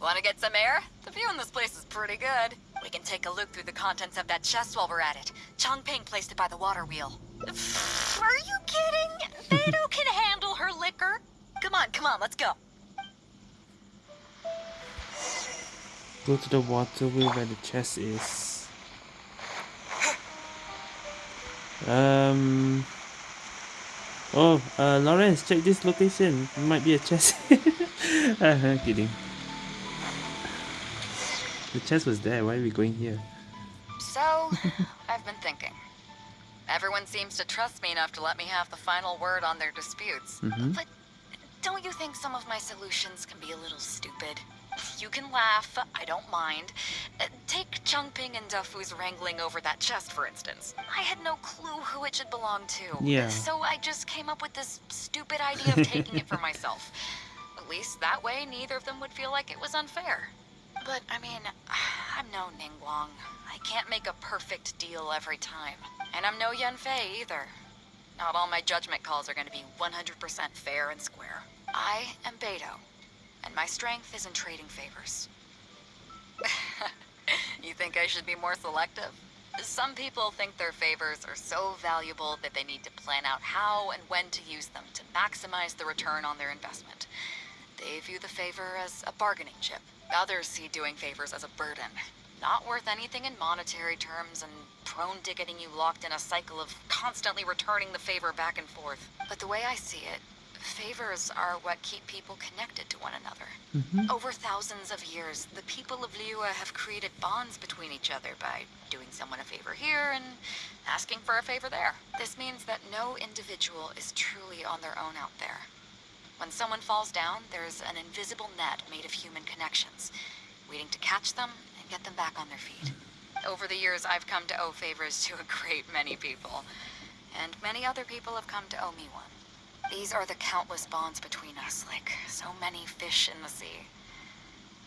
Want to get some air? The view in this place is pretty good. We can take a look through the contents of that chest while we're at it. Chongping placed it by the water wheel. [sighs] Are you kidding? Beidou [laughs] can handle her liquor. Come on, come on, let's go. Go to the water wheel where the chest is. [sighs] Um. Oh, uh, Lawrence, check this location. Might be a chest. [laughs] uh, kidding. The chest was there. Why are we going here? So, I've been thinking. Everyone seems to trust me enough to let me have the final word on their disputes. Mhm. But don't you think some of my solutions can be a little stupid? You can laugh, I don't mind. Uh, Take Chongping and Defu's wrangling over that chest, for instance. I had no clue who it should belong to. Yeah. So I just came up with this stupid idea of [laughs] taking it for myself. At least that way, neither of them would feel like it was unfair. But, I mean, [sighs] I'm no Ningguang. I can't make a perfect deal every time. And I'm no Yanfei either. Not all my judgment calls are going to be 100% fair and square. I am Beidou, and my strength is in trading favors. [laughs] you think I should be more selective? Some people think their favors are so valuable that they need to plan out how and when to use them to maximize the return on their investment. They view the favor as a bargaining chip. Others see doing favors as a burden. Not worth anything in monetary terms and prone to getting you locked in a cycle of constantly returning the favor back and forth. But the way I see it, favors are what keep people connected to one another. Mm-hmm. Over thousands of years, the people of Liyue have created bonds between each other by doing someone a favor here and asking for a favor there. This means that no individual is truly on their own out there. When someone falls down, there's an invisible net made of human connections, waiting to catch them and get them back on their feet. Over the years, I've come to owe favors to a great many people, and many other people have come to owe me one. These are the countless bonds between us, like so many fish in the sea.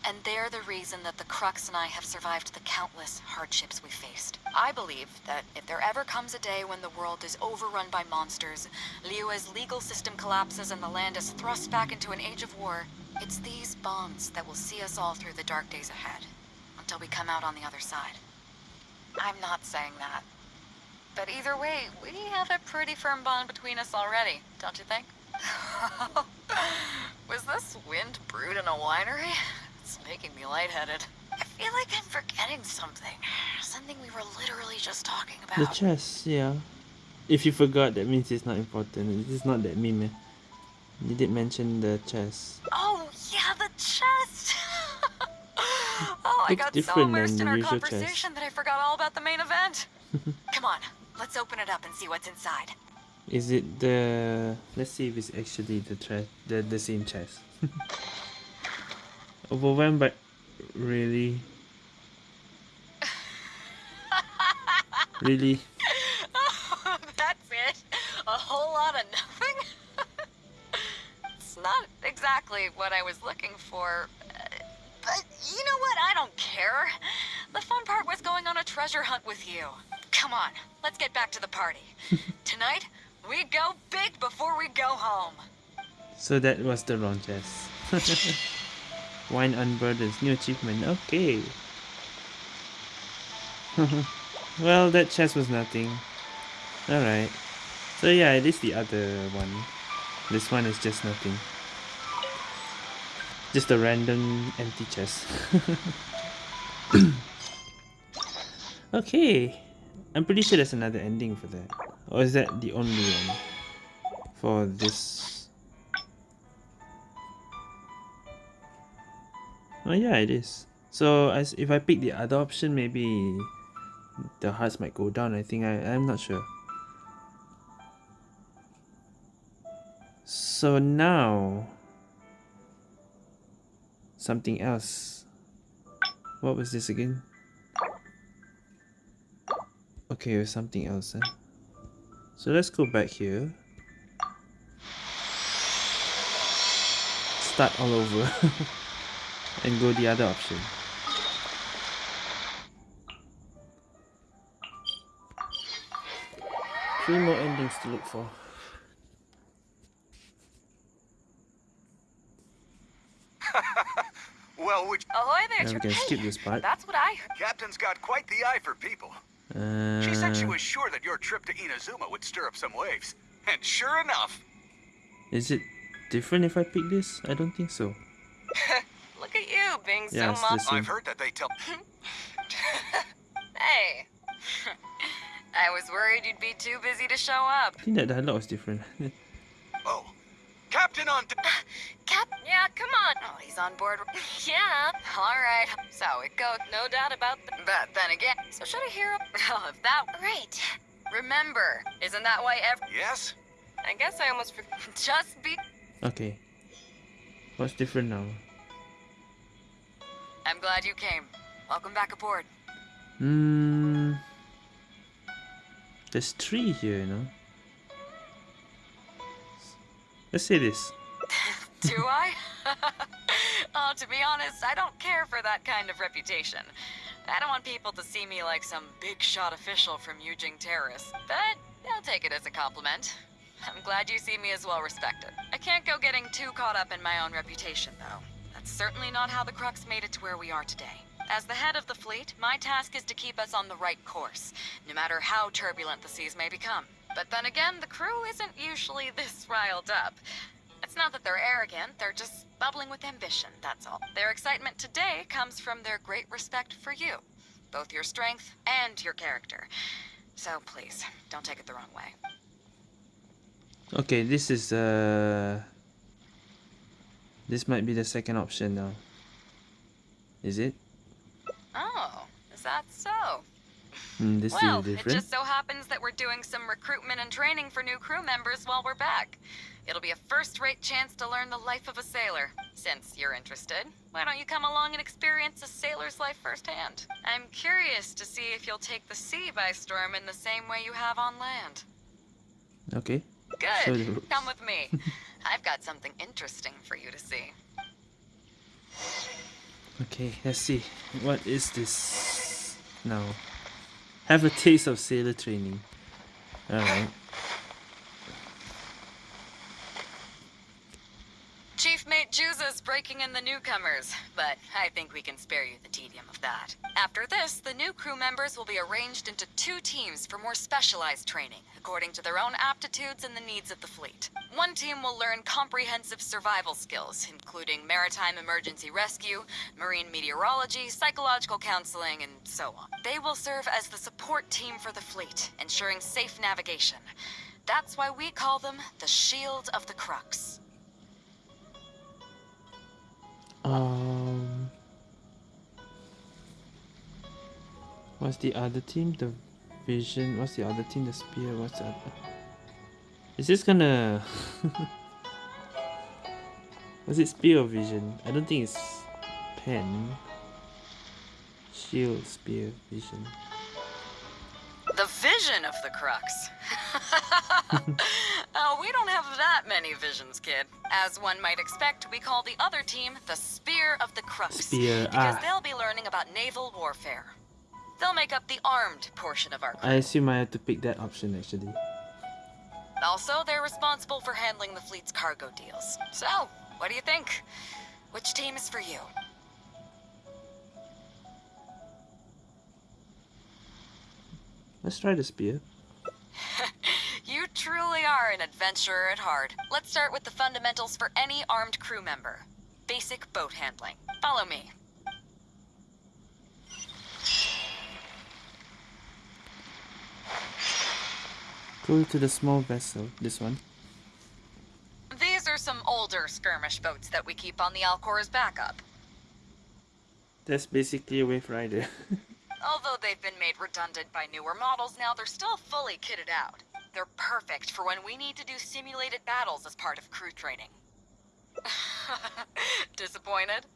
And they're the reason that the Crux and I have survived the countless hardships we faced. I believe that if there ever comes a day when the world is overrun by monsters, Liyue's legal system collapses and the land is thrust back into an age of war, it's these bonds that will see us all through the dark days ahead, until we come out on the other side. I'm not saying that. But either way, we have a pretty firm bond between us already, don't you think? [laughs] Was this wind brewed in a winery? It's making me lightheaded. I feel like I'm forgetting something. Something we were literally just talking about. The chest, yeah. If you forgot, that means it's not important. It's not that meme. eh? You did mention the chest. Oh, yeah, the chest! [laughs] oh, I got so immersed in our conversation that I forgot all about the main event. [laughs] Come on, let's open it up and see what's inside. Is it the? Let's see if it's actually the tre- the the same chest. [laughs] Overwhelmed, but really, [laughs] really. [laughs] That's it? A whole lot of nothing? it's not exactly what I was looking for. But you know what? I don't care. The fun part was going on a treasure hunt with you. Come on, let's get back to the party. [laughs] Tonight, we go big before we go home. So that was the wrong chest. [laughs] Wine unburdens new achievement. Okay. [laughs] well, that chest was nothing. Alright. So yeah, it is the other one. This one is just nothing. Just a random empty chest. [coughs] okay. I'm pretty sure there's another ending for that. Or is that the only one for this? Oh yeah, it is. So as if I pick the other option, maybe the hearts might go down. I think I I'm not sure. So now something else. What was this again? Okay, it was something else. Huh? So let's go back here. Start all over. [laughs] and go the other option. Three more endings to look for. [laughs] Well, would Ahoy there, Now we can Hey, skip this part. That's what I heard. Captain's got quite the eye for people. Uh, She said she was sure that your trip to Inazuma would stir up some waves. And sure enough, Is it different if I pick this? I don't think so. [laughs] Look at you being Yeah, so it's mum. the same. I've heard that they tell. [laughs] Hey. [laughs] I was worried you'd be too busy to show up. I think that dialogue was different. Oh, Captain on. Cap, yeah, come on. Oh, he's on board. [laughs] yeah. All right. So it goes. No doubt about that. But then again, so should I hear? Well, [laughs] if that right. Remember, isn't that why every? Yes. I guess I almost forgot. [laughs] Just be. okay. What's different now? I'm glad you came. Welcome back aboard. Hmm. There's three here, you know. Let's see this. [laughs] Do I? [laughs] oh, to be honest, I don't care for that kind of reputation. I don't want people to see me like some big shot official from Yujing Terrace, but I'll take it as a compliment. I'm glad you see me as well respected. I can't go getting too caught up in my own reputation, though. That's certainly not how the Crux made it to where we are today. As the head of the fleet, my task is to keep us on the right course, no matter how turbulent the seas may become. But then again, the crew isn't usually [laughs] this riled up. It's not that they're arrogant, they're just bubbling with ambition, that's all. Their excitement today comes from their great respect for you, both your strength and your character. So please, don't take it the wrong way. Okay, this is uh. This might be the second option now. Is it? Oh, is that so? Hmm, this well, is it just so happens that we're doing some recruitment and training for new crew members while we're back. It'll be a first-rate chance to learn the life of a sailor. Since you're interested, why don't you come along and experience a sailor's life firsthand? I'm curious to see if you'll take the sea by storm in the same way you have on land. Okay. Good. Come with me. [laughs] I've got something interesting for you to see. Okay, let's see. What is this now? Have a taste of sailor training. Alright. Chief Mate Juza's breaking in the newcomers, but I think we can spare you the tedium of that. After this, the new crew members will be arranged into two teams for more specialized training, according to their own aptitudes and the needs of the fleet. One team will learn comprehensive survival skills, including maritime emergency rescue, marine meteorology, psychological counseling, and so on. They will serve as the support team for the fleet, ensuring safe navigation. That's why we call them the Shield of the Crux. Um. What's the other team? The vision. What's the other team? The spear. What's other? Is this gonna? [laughs] Was it spear or vision? I don't think it's pen. Shield, spear, vision. The vision of the Crux. [laughs] oh, we don't have that many visions, kid. As one might expect, we call the other team the Spear of the Crux. Spear, Because ah. they'll be learning about naval warfare. They'll make up the armed portion of our crew. I assume I have to pick that option actually. Also, they're responsible for handling the fleet's cargo deals. So, what do you think? Which team is for you? Let's try this beer. [laughs] You truly are an adventurer at heart. Let's start with the fundamentals for any armed crew member. Basic boat handling. Follow me. Go to the small vessel. This one. These are some older skirmish boats that we keep on the Alcor as backup. That's basically a wave rider. [laughs] Although they've been made redundant by newer models now, they're still fully kitted out. They're perfect for when we need to do simulated battles as part of crew training. [laughs] Disappointed?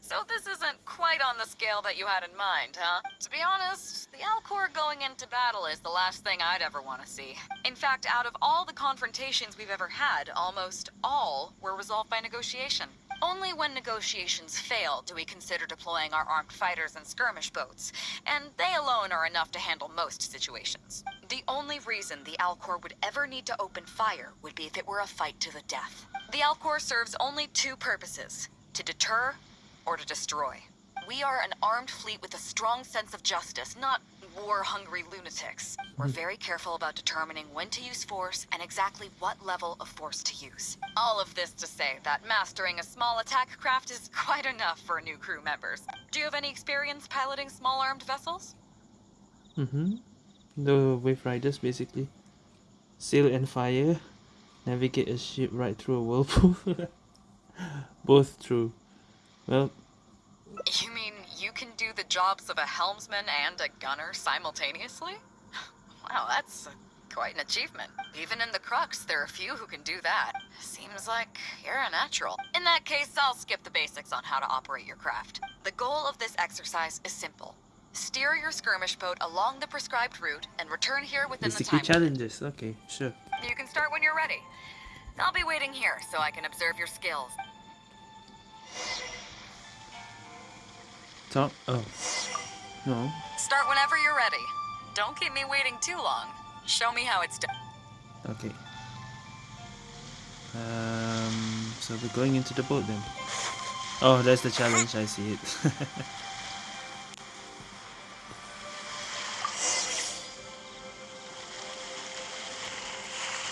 So this isn't quite on the scale that you had in mind, huh? To be honest, the Alcor going into battle is the last thing I'd ever want to see. In fact, out of all the confrontations we've ever had, almost all were resolved by negotiation. Only when negotiations fail do we consider deploying our armed fighters and skirmish boats, and they alone are enough to handle most situations. The only reason the Alcor would ever need to open fire would be if it were a fight to the death. The Alcor serves only two purposes, to deter or to destroy. We are an armed fleet with a strong sense of justice, not war-hungry lunatics. We're very careful about determining when to use force and exactly what level of force to use. All of this to say that mastering a small attack craft is quite enough for new crew members. Do you have any experience piloting small armed vessels? Mm-hmm. The Wave Riders basically. Sail and fire. Navigate a ship right through a whirlpool. [laughs] Both true. Well, You mean you can do the jobs of a helmsman and a gunner simultaneously? Wow, that's quite an achievement. Even in the Crux, there are few who can do that. Seems like you're a natural. In that case, I'll skip the basics on how to operate your craft. The goal of this exercise is simple. Steer your skirmish boat along the prescribed route and return here within the time. challenges. Okay, sure. You can start when you're ready. I'll be waiting here so I can observe your skills. Oh. No. Start whenever you're ready. Don't keep me waiting too long. Show me how it's done. Okay. Um. So we're going into the boat then. Oh, that's the challenge. I see it. [laughs]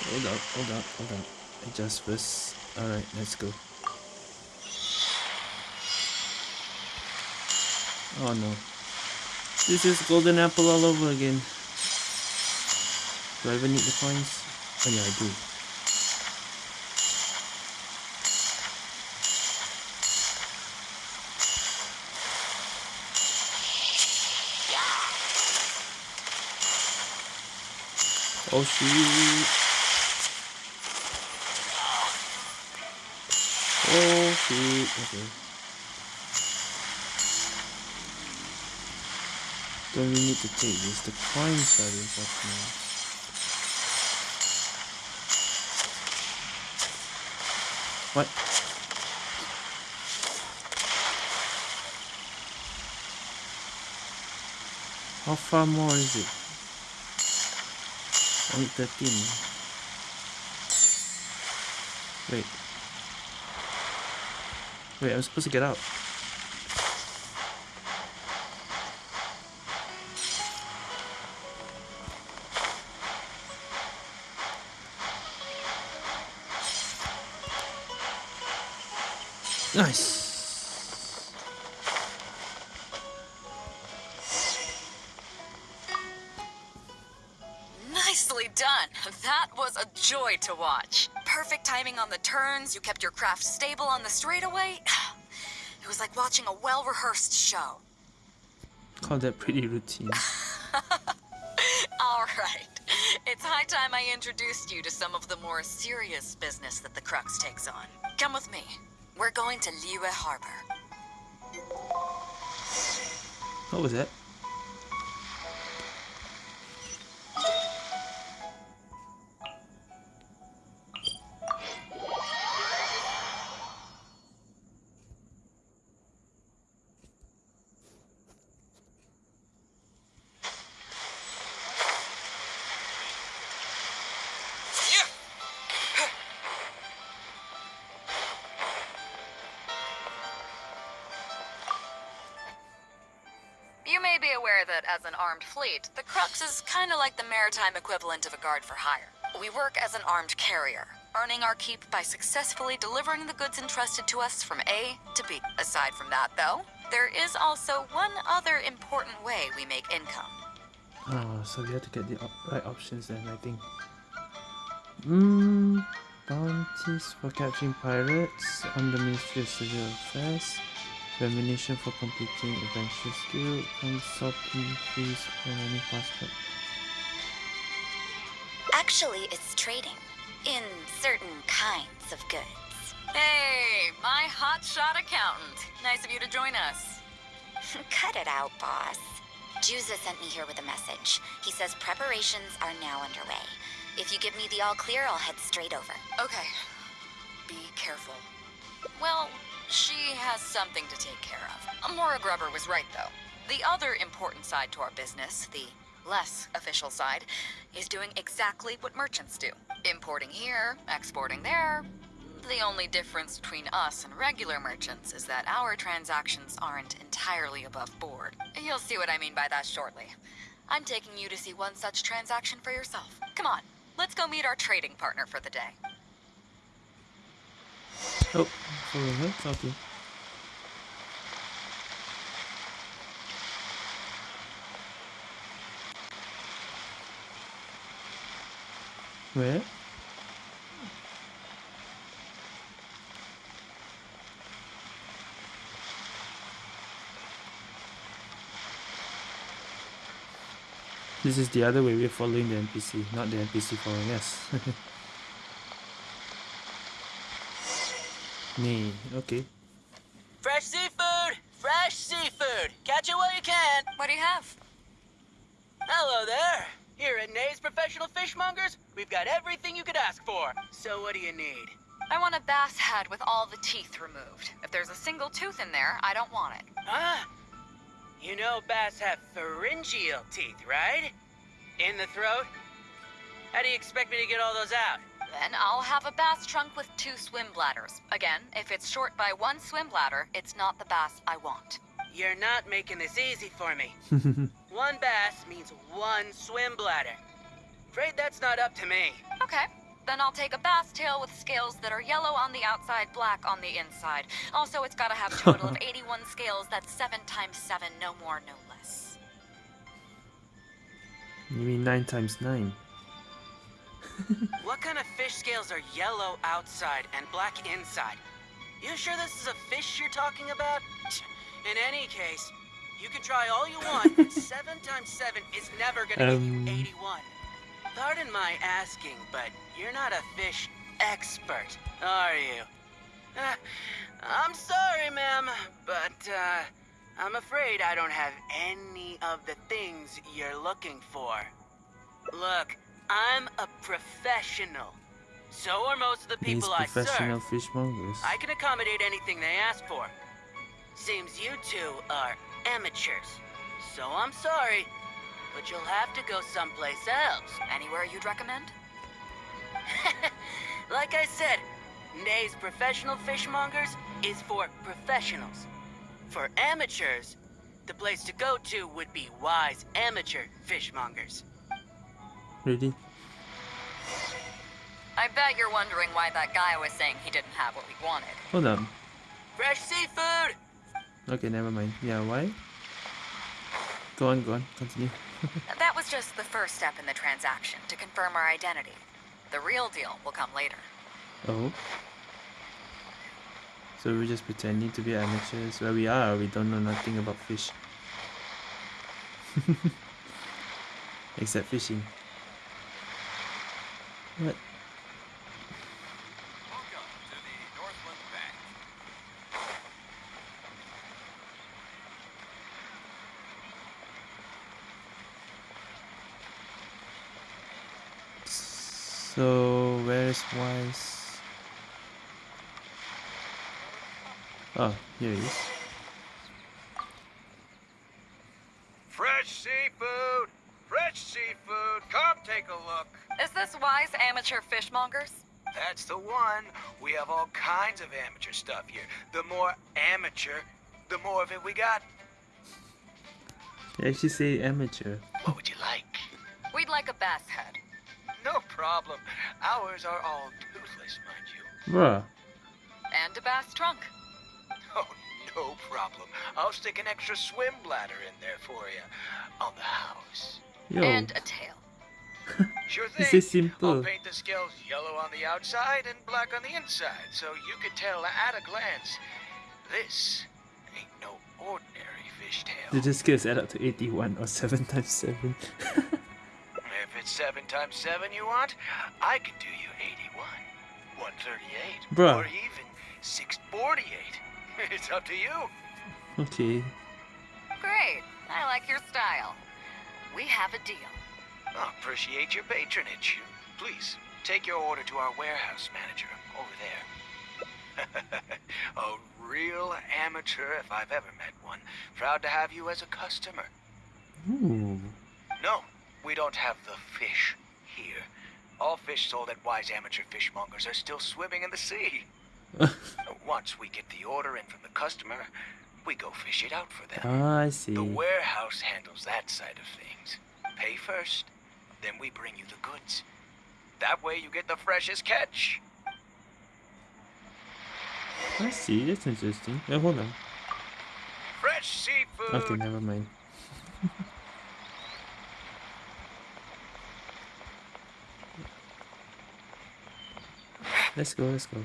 hold up, hold up, hold up. Adjust first. Alright, let's go. Oh no. This is golden apple all over again. Do I even need the coins? Oh yeah, I do. Oh shoot! Oh shoot! Okay. Don't we need to take this? The coins are important. What? How far more is it? Need 13. Wait. Wait, I'm supposed to get out. Nice. Nicely done. That was a joy to watch. Perfect timing on the turns. You kept your craft stable on the straightaway. [sighs] It was like watching a well-rehearsed show. Call that pretty routine. [laughs] All right. It's high time I introduced you to some of the more serious business that the Crux takes on. Come with me. We're going to Liyue Harbor. What was that? That as an armed fleet, the Crux is kind of like the maritime equivalent of a guard for hire. We work as an armed carrier, earning our keep by successfully delivering the goods entrusted to us from A to B. Aside from that, though, there is also one other important way we make income. Oh, so we have to get the op right options then, I think. Hmm. Bounties for capturing pirates on the Ministry of Civil Affairs. Remuneration for completing adventure skill. and Consulting fees for any passport. Actually, it's trading in certain kinds of goods. Hey, my hotshot accountant. Nice of you to join us. [laughs] Cut it out, boss. Juza sent me here with a message. He says preparations are now underway. If you give me the all clear, I'll head straight over. Okay. Be careful. Well, she has something to take care of. Amora Grubber was right, though. The other important side to our business, the less official side, is doing exactly what merchants do. Importing here, exporting there, The only difference between us and regular merchants is that our transactions aren't entirely above board. You'll see what I mean by that shortly. I'm taking you to see one such transaction for yourself. Come on, let's go meet our trading partner for the day. Oh, her. Okay. Where? This is the other way we're following the NPC, not the NPC following us. [laughs] Me, okay. Fresh seafood! Fresh seafood! Catch it while you can! What do you have? Hello there! Here at Nay's Professional Fishmongers, we've got everything you could ask for. So what do you need? I want a bass head with all the teeth removed. If there's a single tooth in there, I don't want it. Huh? You know bass have pharyngeal teeth, right? In the throat? How do you expect me to get all those out? Then I'll have a bass trunk with two swim bladders. Again, if it's short by one swim bladder, it's not the bass I want. You're not making this easy for me. [laughs] one bass means one swim bladder. Afraid that's not up to me. Okay. Then I'll take a bass tail with scales that are yellow on the outside, black on the inside. Also, it's gotta have a total of [laughs] 81 scales. That's 7 times 7, no more, no less. You mean 9 times 9? [laughs] what kind of fish scales are yellow outside and black inside? You sure this is a fish you're talking about? In any case, you can try all you want, but [laughs] 7 times 7 is never gonna Um. give you 81. Pardon my asking, but you're not a fish expert, are you? Uh, I'm sorry, ma'am, but uh, I'm afraid I don't have any of the things you're looking for. Look, I'm a professional. So are most of the These people I professional serve. fishmongers. I can accommodate anything they ask for. Seems you two are amateurs. So I'm sorry, but you'll have to go someplace else. Anywhere you'd recommend? [laughs] like I said, Nay's professional fishmongers is for professionals. For amateurs, the place to go to would be Wise Amateur Fishmongers. Ready? I bet you're wondering why that guy was saying he didn't have what we wanted. Hold on. Fresh seafood! Okay, never mind. Yeah, why? Go on, go on. Continue. [laughs] That was just the first step in the transaction to confirm our identity. The real deal will come later. Oh. So we're just pretending to be amateurs where we are, we don't know nothing about fish. [laughs] Except fishing. What? So where is Wise? Oh, here he is. Fresh seafood! Fresh seafood! Come take a look. Is this wise amateur fishmongers? That's the one. We have all kinds of amateur stuff here. The more amateur, the more of it we got. They actually say amateur. What would you like? We'd like a bass head. No problem. Ours are all toothless, mind you. Bruh. And a bass trunk. [laughs] Oh, no problem. I'll stick an extra swim bladder in there for you. On the house. Yo. And a tail. Sure thing. This is I'll simple. paint the scales yellow on the outside and black on the inside, so you can tell at a glance. This ain't no ordinary fishtail. Did the scales add up to 81 or 7 times 7? [laughs] If it's seven times seven you want, I can do you 81, 138, Bruh. or even 648. [laughs] It's up to you. okay. Great. I like your style. We have a deal. I appreciate your patronage. Please, take your order to our warehouse manager over there. [laughs] a real amateur if I've ever met one. Proud to have you as a customer. Ooh. No, we don't have the fish here. All fish sold at Wise Amateur Fishmongers are still swimming in the sea. [laughs] Once we get the order in from the customer, we go fish it out for them. Ah, I see. The warehouse handles that side of things. Pay first, then we bring you the goods. That way you get the freshest catch. I see. That's interesting. Wait, hold on. Fresh seafood. Okay, never mind. [laughs] let's go. Let's go.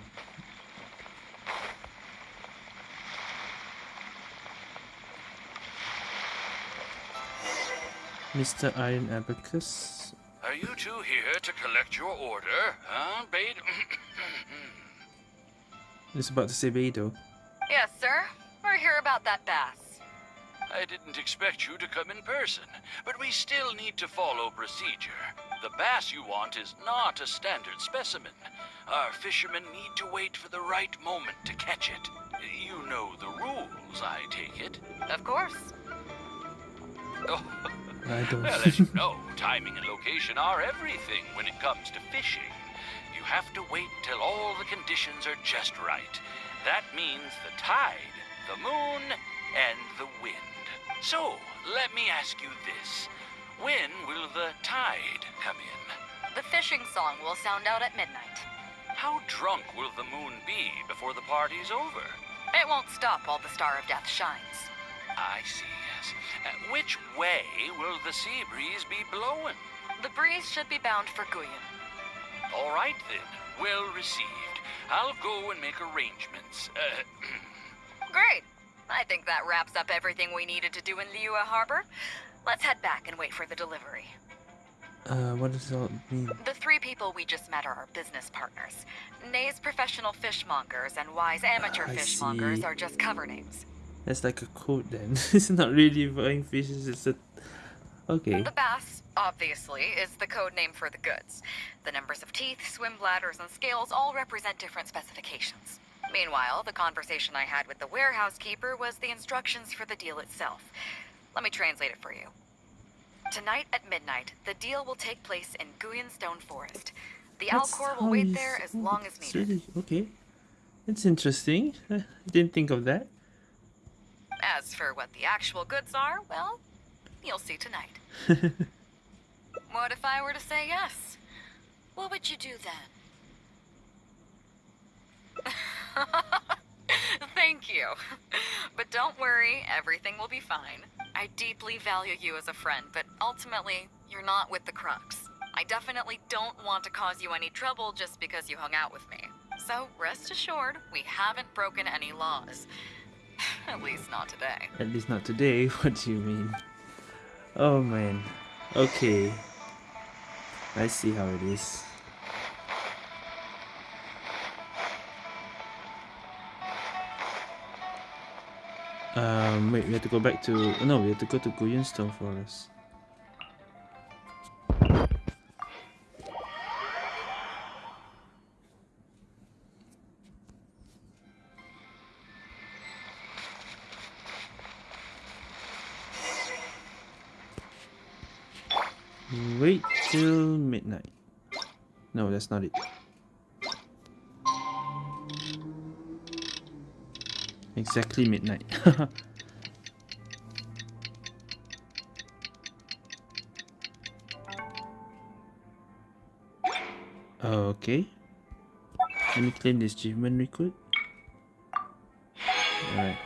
Mr. Iron Abacus. Are you two here to collect your order, huh, Bade? [clears throat] It's about to say Beidou. Yes, sir. We're here about that bass. I didn't expect you to come in person, but we still need to follow procedure. The bass you want is not a standard specimen. Our fishermen need to wait for the right moment to catch it. You know the rules, I take it. Of course. [laughs] Oh, I don't. well, as you know, timing and location are everything when it comes to fishing. You have to wait till all the conditions are just right. That means the tide, the moon, and the wind. So, let me ask you this. When will the tide come in? The fishing song will sound out at midnight. How drunk will the moon be before the party's over? It won't stop while the Star of Death shines. I see, yes. Uh, which way will the sea breeze be blowing? The breeze should be bound for Guyun. All right then, well received. I'll go and make arrangements. Uh, [clears throat] Great. I think that wraps up everything we needed to do in Liyue Harbor. Let's head back and wait for the delivery. Uh, what does all mean? The three people we just met are our business partners. Nay's professional fishmongers and Y's amateur I fishmongers see. are just cover names. That's like a code then. [laughs] it's not really buying fishes. It's a. Okay. The bass, obviously, is the code name for the goods. The numbers of teeth, swim bladders, and scales all represent different specifications. Meanwhile, the conversation I had with the warehouse keeper was the instructions for the deal itself. Let me translate it for you. Tonight at midnight, the deal will take place in Guyun Stone Forest. The Alcor will wait there as long as needed. really- okay. That's interesting. [laughs] I didn't think of that. As for what the actual goods are, well, you'll see tonight. [laughs] What if I were to say yes? What would you do then? [laughs] Thank you. But don't worry, everything will be fine. I deeply value you as a friend, but ultimately, you're not with the Crux. I definitely don't want to cause you any trouble just because you hung out with me. So rest assured, we haven't broken any laws. At least not today. At least not today. [laughs] What do you mean? Oh man. Okay. I see how it is. Um, wait, we have to go back to. No, we have to go to Guyun Stone Forest. That's not it. Exactly midnight. [laughs] okay. Let me claim this achievement quick. Alright.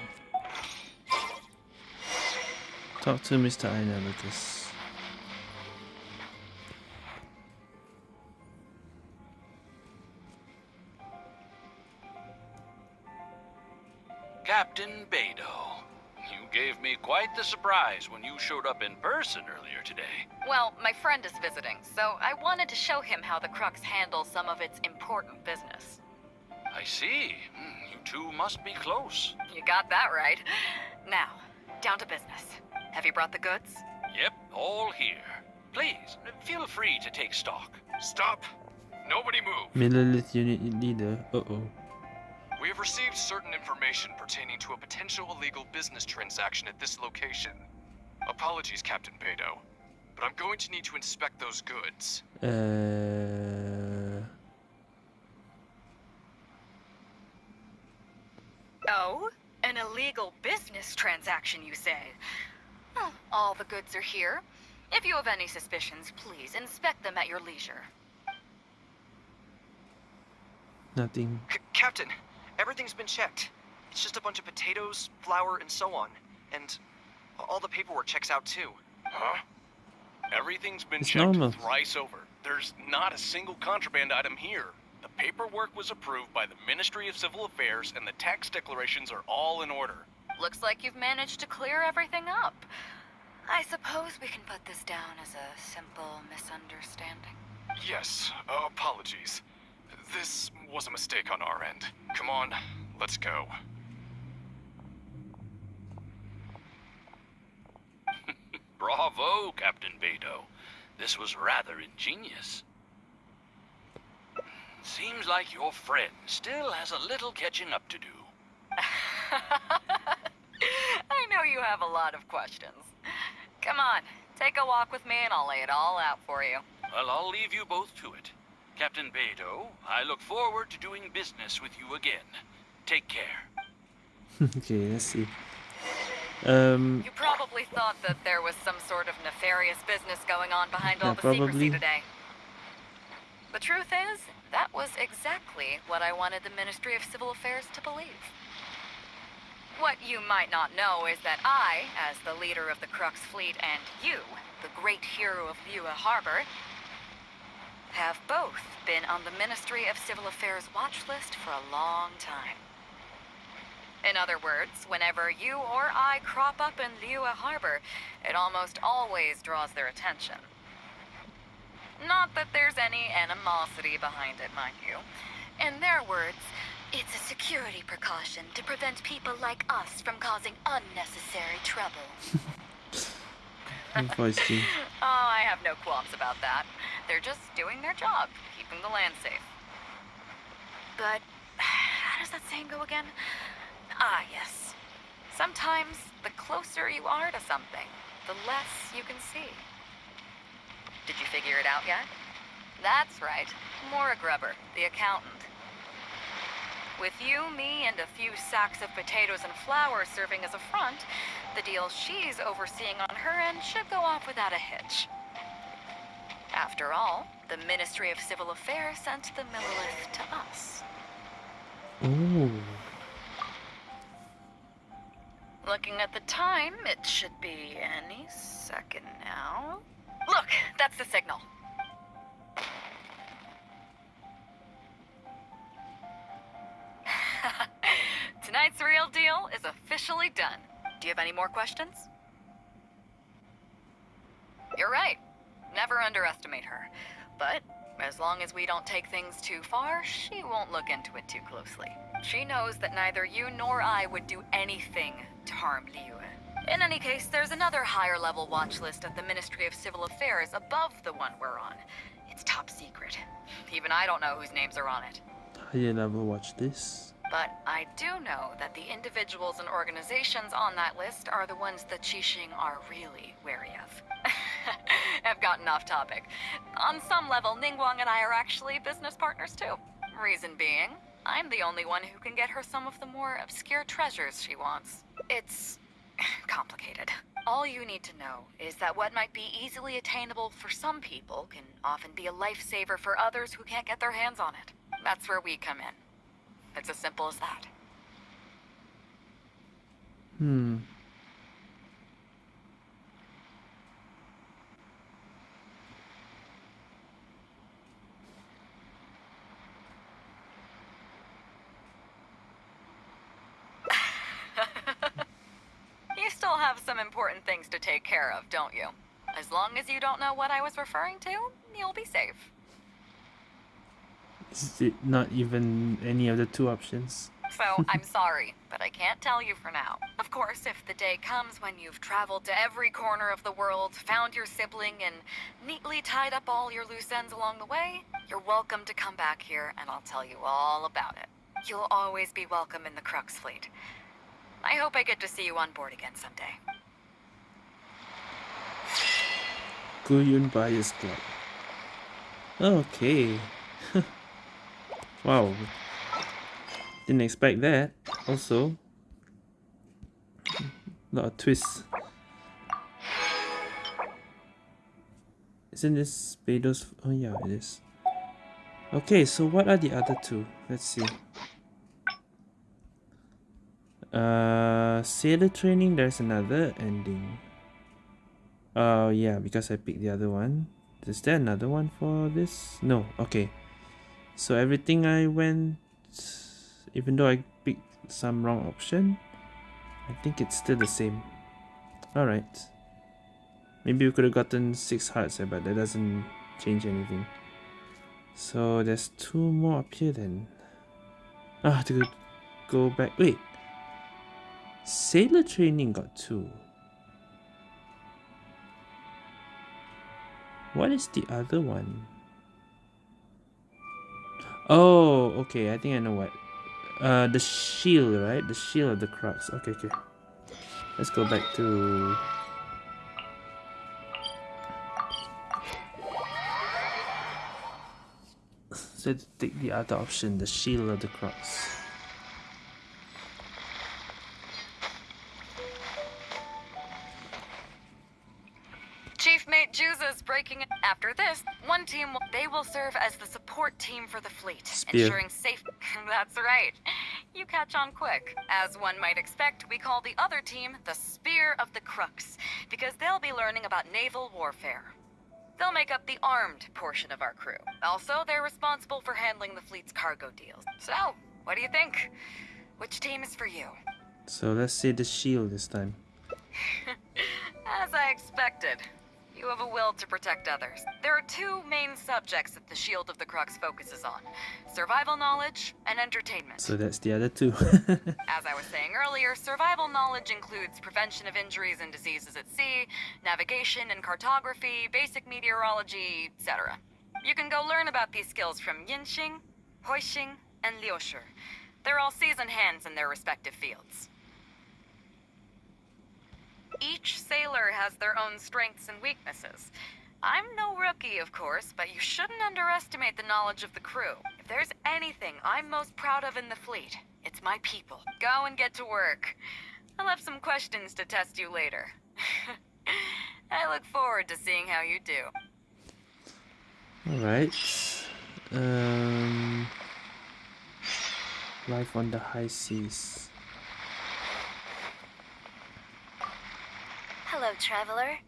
Talk to Mr. Iron Abacus. Captain surprise when you showed up in person earlier today. Well, my friend is visiting, so I wanted to show him how the Crux handles some of its important business. I see. Hmm, You two must be close. You got that right. Now, down to business. Have you brought the goods? Yep, all here. Please, feel free to take stock. Stop! Nobody move! Millelith unit leader. Uh oh. We have received certain information pertaining to a potential illegal business transaction at this location. Apologies, Captain Beidou. but I'm going to need to inspect those goods. Uh, Oh? An illegal business transaction, you say? Well, all the goods are here. If you have any suspicions, please inspect them at your leisure. nothing. C Captain, everything's been checked. It's just a bunch of potatoes, flour, and so on. And all the paperwork checks out too. Huh? Everything's been It's checked normal. thrice over. There's not a single contraband item here. The paperwork was approved by the Ministry of Civil Affairs, and the tax declarations are all in order. Looks like you've managed to clear everything up. I suppose we can put this down as a simple misunderstanding. Yes, uh, apologies. This was a mistake on our end. Come on, let's go. Bravo, Captain Beidou. This was rather ingenious. Seems like your friend still has a little catching up to do. [laughs] I know you have a lot of questions. Come on, take a walk with me and I'll lay it all out for you. Well, I'll leave you both to it. Captain Beidou, I look forward to doing business with you again. Take care. okay, let's see. Um, You probably thought that there was some sort of nefarious business going on behind all Yeah, the secrecy today. The truth is, that was exactly what I wanted the Ministry of Civil Affairs to believe. What you might not know is that I, as the leader of the Crux fleet, and you, the great hero of Liyue Harbor, have both been on the Ministry of Civil Affairs watch list for a long time. In other words, whenever you or I crop up in Liyue Harbor, it almost always draws their attention. Not that there's any animosity behind it, mind you. In their words, it's a security precaution to prevent people like us from causing unnecessary trouble. [laughs] change. [laughs] Oh, I have no qualms about that. They're just doing their job, keeping the land safe. But [sighs] how does that saying go again? Ah, yes. Sometimes the closer you are to something, the less you can see. Did you figure it out yet? That's right. Mora Grubber, the accountant. With you, me, and a few sacks of potatoes and flour serving as a front, the deal she's overseeing on her end should go off without a hitch. After all, the Ministry of Civil Affairs sent the Millelith to us. Ooh. Looking at the time, it should be any second now. Look, that's the signal. [laughs] Tonight's real deal is officially done. Do you have any more questions? You're right. Never underestimate her. But as long as we don't take things too far, she won't look into it too closely. She knows that neither you nor I would do anything to harm Liyue. In any case, there's another higher level watch list at the Ministry of Civil Affairs above the one we're on. It's top secret. Even I don't know whose names are on it. Higher level watch this. But I do know that the individuals and organizations on that list are the ones that Qixing are really wary of. [laughs] I've gotten off topic. On some level, Ningguang and I are actually business partners too. Reason being, I'm the only one who can get her some of the more obscure treasures she wants. It's [sighs] complicated. All you need to know is that what might be easily attainable for some people can often be a lifesaver for others who can't get their hands on it. That's where we come in. It's as simple as that. Hmm. You still have some important things to take care of, don't you? As long as you don't know what I was referring to, you'll be safe. Is it not even any of the two options? So, [laughs] I'm sorry, but I can't tell you for now. Of course, if the day comes when you've traveled to every corner of the world, found your sibling, and neatly tied up all your loose ends along the way, you're welcome to come back here and I'll tell you all about it. You'll always be welcome in the Crux fleet. I hope I get to see you on board again someday. Guyun Buyers Club. Okay. [laughs] wow. Didn't expect that. Also, a lot of twists. Isn't this Beidou's? Oh yeah, it is. Okay, so what are the other two? Let's see. Uh, sailor training, there's another ending. Oh uh, yeah, because I picked the other one. Is there another one for this? No, okay. So everything I went, even though I picked some wrong option, I think it's still the same. Alright. Maybe we could have gotten 6 hearts, but that doesn't change anything. So there's two more up here then. Ah, to go back. Wait. Sailor training got two. What is the other one? Oh, okay. I think I know what. Uh, the shield, right? The shield of the crux. Okay, okay. Let's go back to So take the other option, the shield of the crux. One team, they will serve as the support team for the fleet, Spear. ensuring safe... [laughs] That's right. You catch on quick. As one might expect, we call the other team the Spear of the Crux, because they'll be learning about naval warfare. They'll make up the armed portion of our crew. Also, they're responsible for handling the fleet's cargo deals. So, what do you think? Which team is for you? So let's say the shield this time. [laughs] As I expected. You have a will to protect others. There are two main subjects that the Shield of the Crux focuses on. Survival knowledge and entertainment. So that's the other two. [laughs] As I was saying earlier, survival knowledge includes prevention of injuries and diseases at sea, navigation and cartography, basic meteorology, etc. You can go learn about these skills from Yinxing, Huixing, and Liushi. They're all seasoned hands in their respective fields. Each sailor has their own strengths and weaknesses. I'm no rookie, of course, but you shouldn't underestimate the knowledge of the crew. If there's anything I'm most proud of in the fleet, it's my people. Go and get to work. I'll have some questions to test you later. [laughs] I look forward to seeing how you do. Alright. Um, life on the high seas. Hello, traveler.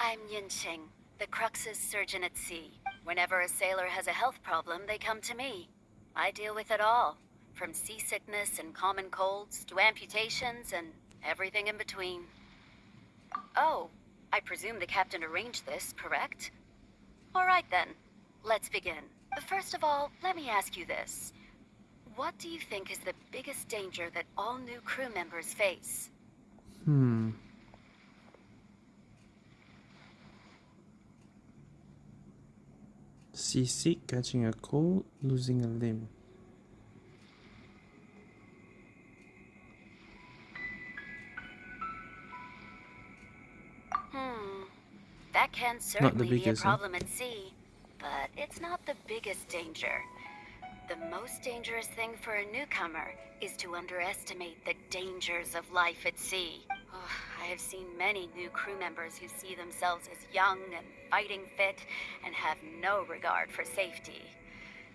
I'm Yinxing, the Crux's surgeon at sea. Whenever a sailor has a health problem, they come to me. I deal with it all, from seasickness and common colds to amputations and everything in between. Oh, I presume the captain arranged this, correct? All right then, let's begin. First of all, let me ask you this. What do you think is the biggest danger that all new crew members face? Hmm. Seasick, catching a cold, losing a limb. Hmm. That can certainly be a problem at sea, but it's not the biggest danger. The most dangerous thing for a newcomer is to underestimate the dangers of life at sea. Oh, I have seen many new crew members who see themselves as young and fighting fit and have no regard for safety.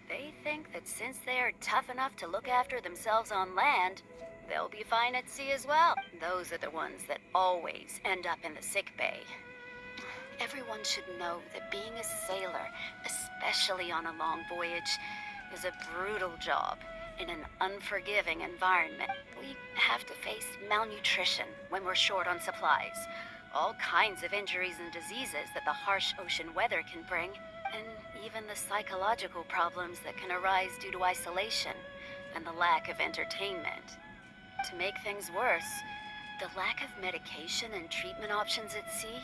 They think that since they are tough enough to look after themselves on land, they'll be fine at sea as well. Those are the ones that always end up in the sick bay. Everyone should know that being a sailor, especially on a long voyage, is a brutal job in an unforgiving environment. We have to face malnutrition when we're short on supplies, all kinds of injuries and diseases that the harsh ocean weather can bring, and even the psychological problems that can arise due to isolation and the lack of entertainment. To make things worse, the lack of medication and treatment options at sea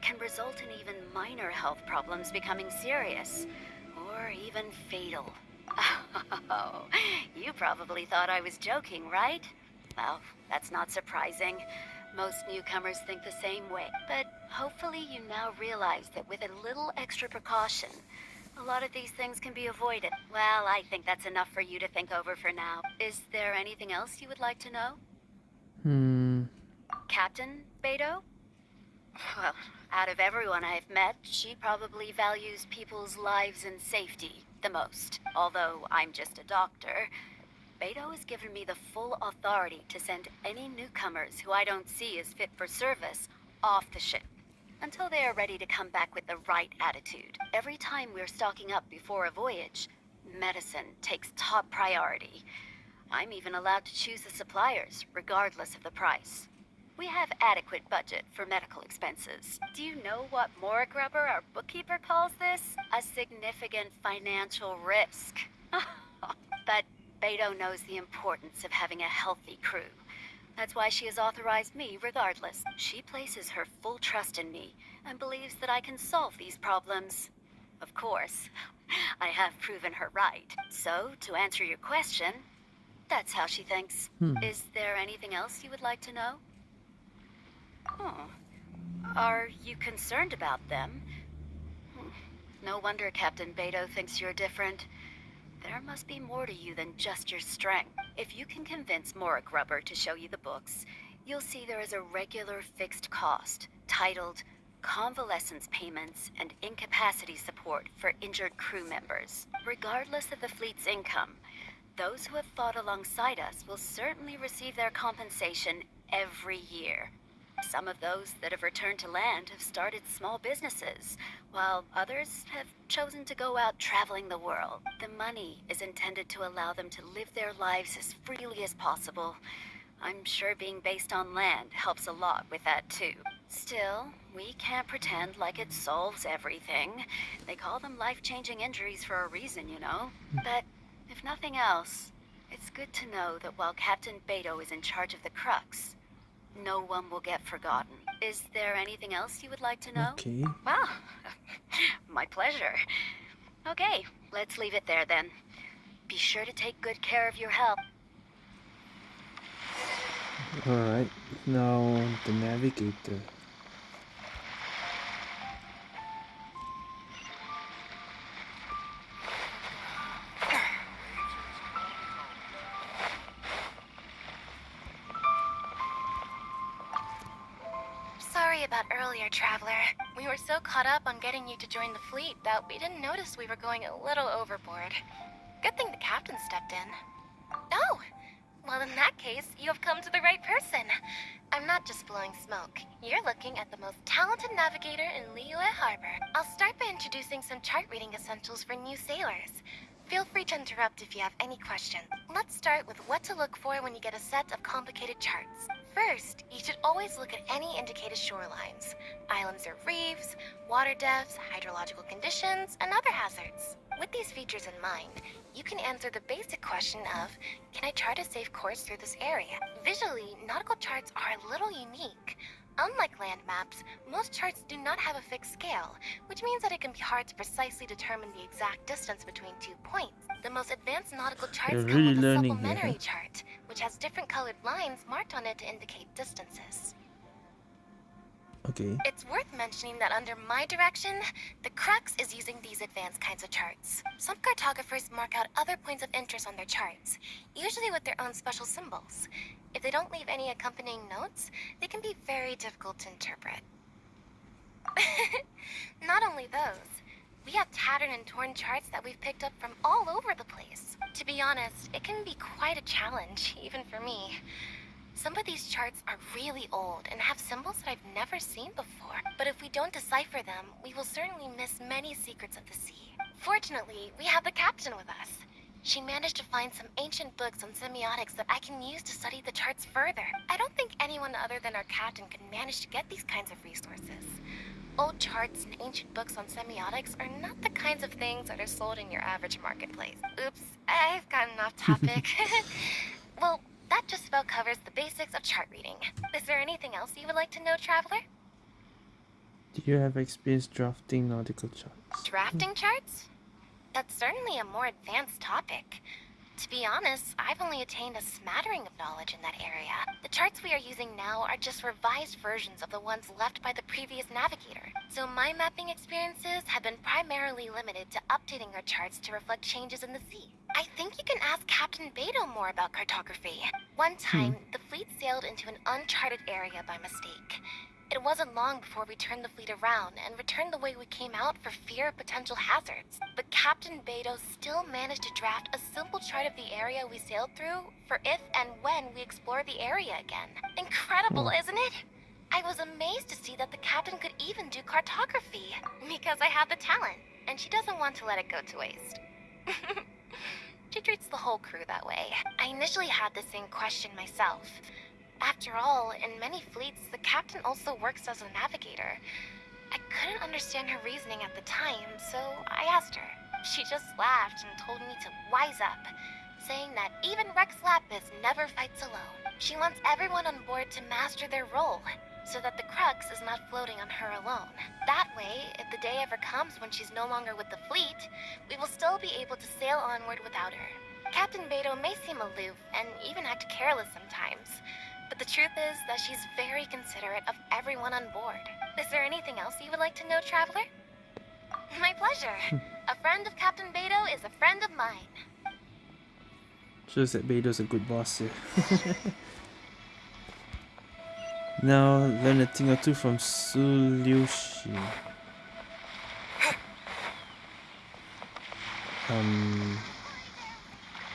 can result in even minor health problems becoming serious, or even fatal. Oh, [laughs] you probably thought I was joking, right? Well, that's not surprising. Most newcomers think the same way, but hopefully you now realize that with a little extra precaution, a lot of these things can be avoided. Well, I think that's enough for you to think over for now. Is there anything else you would like to know? Hmm. Captain Beidou? Well, out of everyone I've met, she probably values people's lives and safety the most. Although I'm just a doctor, Beidou has given me the full authority to send any newcomers who I don't see as fit for service off the ship until they are ready to come back with the right attitude. Every time we're stocking up before a voyage, medicine takes top priority. I'm even allowed to choose the suppliers, regardless of the price. We have adequate budget for medical expenses. Do you know what Morag Rubber, our bookkeeper, calls this? A significant financial risk. [laughs] but Beidou knows the importance of having a healthy crew. That's why she has authorized me regardless. She places her full trust in me and believes that I can solve these problems. Of course, [laughs] I have proven her right. So, to answer your question, that's how she thinks. Hmm. Is there anything else you would like to know? Oh. Are you concerned about them? No wonder Captain Beidou thinks you're different. There must be more to you than just your strength. If you can convince Morag Rubber to show you the books, you'll see there is a regular fixed cost, titled Convalescence Payments and Incapacity Support for Injured Crew Members. Regardless of the fleet's income, those who have fought alongside us will certainly receive their compensation every year. Some of those that have returned to land have started small businesses, while others have chosen to go out traveling the world. The money is intended to allow them to live their lives as freely as possible. I'm sure being based on land helps a lot with that too. Still, we can't pretend like it solves everything. They call them life-changing injuries for a reason, you know? Hmm. But if nothing else, it's good to know that while Captain Beidou is in charge of the Crux, no one will get forgotten. Is there anything else you would like to know? Okay. Well, ah, [laughs] my pleasure. Okay, let's leave it there then. Be sure to take good care of your health. Alright, now the navigator. On getting you to join the fleet that we didn't notice we were going a little overboard. Good thing the captain stepped in. Oh! Well, in that case, you have come to the right person. I'm not just blowing smoke. You're looking at the most talented navigator in Liyue Harbor. I'll start by introducing some chart reading essentials for new sailors. Feel free to interrupt if you have any questions. Let's start with what to look for when you get a set of complicated charts. First, you should always look at any indicated shorelines. Islands or reefs, water depths, hydrological conditions, and other hazards. With these features in mind, you can answer the basic question of, can I chart a safe course through this area? Visually, nautical charts are a little unique. Unlike land maps, most charts do not have a fixed scale, which means that it can be hard to precisely determine the exact distance between two points. The most advanced nautical charts You're come with a supplementary here. chart, which has different colored lines marked on it to indicate distances. Okay. It's worth mentioning that under my direction, the Crux is using these advanced kinds of charts. Some cartographers mark out other points of interest on their charts, usually with their own special symbols. If they don't leave any accompanying notes, they can be very difficult to interpret. [laughs] Not only those, we have tattered and torn charts that we've picked up from all over the place. To be honest, it can be quite a challenge, [laughs] even for me. Some of these charts are really old and have symbols that I've never seen before. But if we don't decipher them, we will certainly miss many secrets of the sea. Fortunately, we have the captain with us. She managed to find some ancient books on semiotics that I can use to study the charts further. I don't think anyone other than our captain could manage to get these kinds of resources. Old charts and ancient books on semiotics are not the kinds of things that are sold in your average marketplace. Oops, I've gotten off topic. [laughs] [laughs] well, that just about covers the basics of chart reading. Is there anything else you would like to know, Traveler? Do you have experience drafting nautical charts? Drafting charts? That's certainly a more advanced topic. To be honest, I've only attained a smattering of knowledge in that area. The charts we are using now are just revised versions of the ones left by the previous navigator. So my mapping experiences have been primarily limited to updating our charts to reflect changes in the sea. I think you can ask Captain Beidou more about cartography. One time, hmm. the fleet sailed into an uncharted area by mistake. It wasn't long before we turned the fleet around and returned the way we came out for fear of potential hazards. But Captain Beidou still managed to draft a simple chart of the area we sailed through for if and when we explore the area again. Incredible, isn't it? I was amazed to see that the captain could even do cartography. Because I have the talent, and she doesn't want to let it go to waste. [laughs] she treats the whole crew that way. I initially had the same question myself. After all, in many fleets, the captain also works as a navigator. I couldn't understand her reasoning at the time, so I asked her. She just laughed and told me to wise up, saying that even Rex Lapis never fights alone. She wants everyone on board to master their role, so that the Crux is not floating on her alone. That way, if the day ever comes when she's no longer with the fleet, we will still be able to sail onward without her. Captain Beidou may seem aloof and even act careless sometimes, but the truth is that she's very considerate of everyone on board. Is there anything else you would like to know, Traveler? [laughs] My pleasure. [laughs] a friend of Captain Beidou is a friend of mine. Shows that Beidou's a good boss here. [laughs] now learn a thing or two from Su. Um,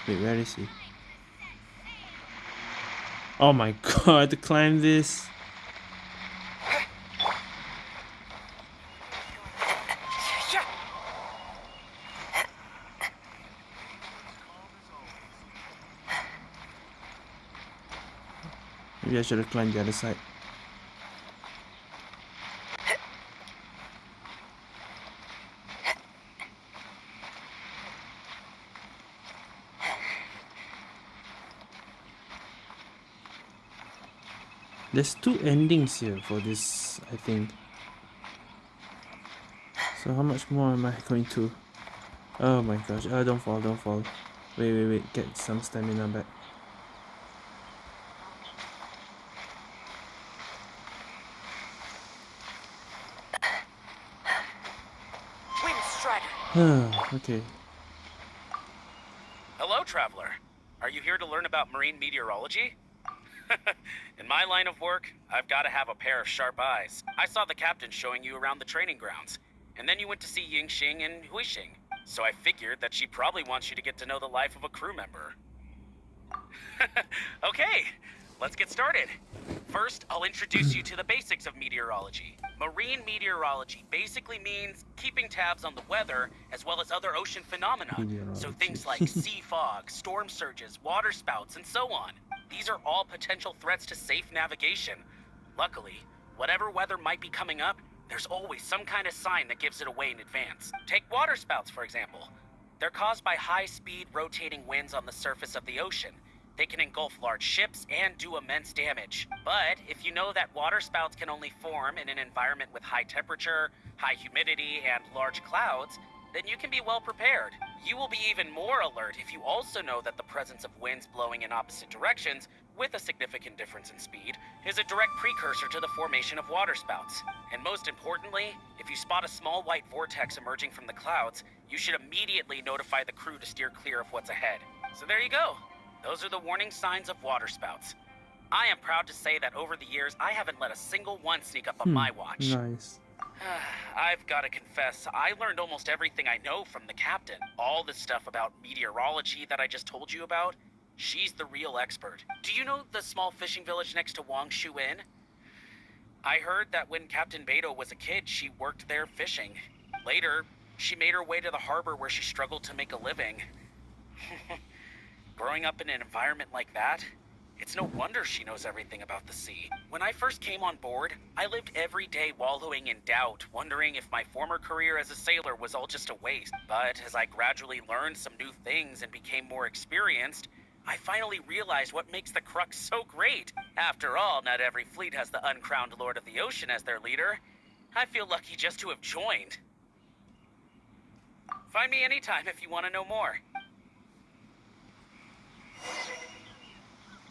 wait, where is he? Oh my [laughs] god, to climb this. Maybe I should have climbed the other side. There's two endings here for this, I think. So how much more am I going to? Oh my gosh, oh don't fall, don't fall. Wait, wait, wait, get some stamina back. [sighs] okay. Hello, traveler. Are you here to learn about marine meteorology? [laughs] In my line of work, I've got to have a pair of sharp eyes. I saw the captain showing you around the training grounds, and then you went to see Yingxing and Huixing. So I figured that she probably wants you to get to know the life of a crew member. [laughs] okay, let's get started. First, I'll introduce you to the basics of meteorology. Marine meteorology basically means keeping tabs on the weather as well as other ocean phenomena. So things like sea [laughs] fog, storm surges, water spouts, and so on. These are all potential threats to safe navigation. Luckily, whatever weather might be coming up, there's always some kind of sign that gives it away in advance. Take water spouts, for example. They're caused by high-speed rotating winds on the surface of the ocean. They can engulf large ships and do immense damage. But if you know that water spouts can only form in an environment with high temperature, high humidity, and large clouds, then you can be well prepared. You will be even more alert if you also know that the presence of winds blowing in opposite directions, with a significant difference in speed, is a direct precursor to the formation of waterspouts. And most importantly, if you spot a small white vortex emerging from the clouds, you should immediately notify the crew to steer clear of what's ahead. So there you go. Those are the warning signs of waterspouts. I am proud to say that over the years, I haven't let a single one sneak up on hmm, my watch. Nice. [sighs] I've got to confess, I learned almost everything I know from the captain. All the stuff about meteorology that I just told you about, she's the real expert. Do you know the small fishing village next to Wangshu Inn? I heard that when Captain Beidou was a kid, she worked there fishing. Later, she made her way to the harbor where she struggled to make a living. [laughs] Growing up in an environment like that, it's no wonder she knows everything about the sea. When I first came on board, I lived every day wallowing in doubt, wondering if my former career as a sailor was all just a waste. But as I gradually learned some new things and became more experienced, I finally realized what makes the Crux so great. After all, not every fleet has the uncrowned Lord of the Ocean as their leader. I feel lucky just to have joined. Find me anytime if you want to know more.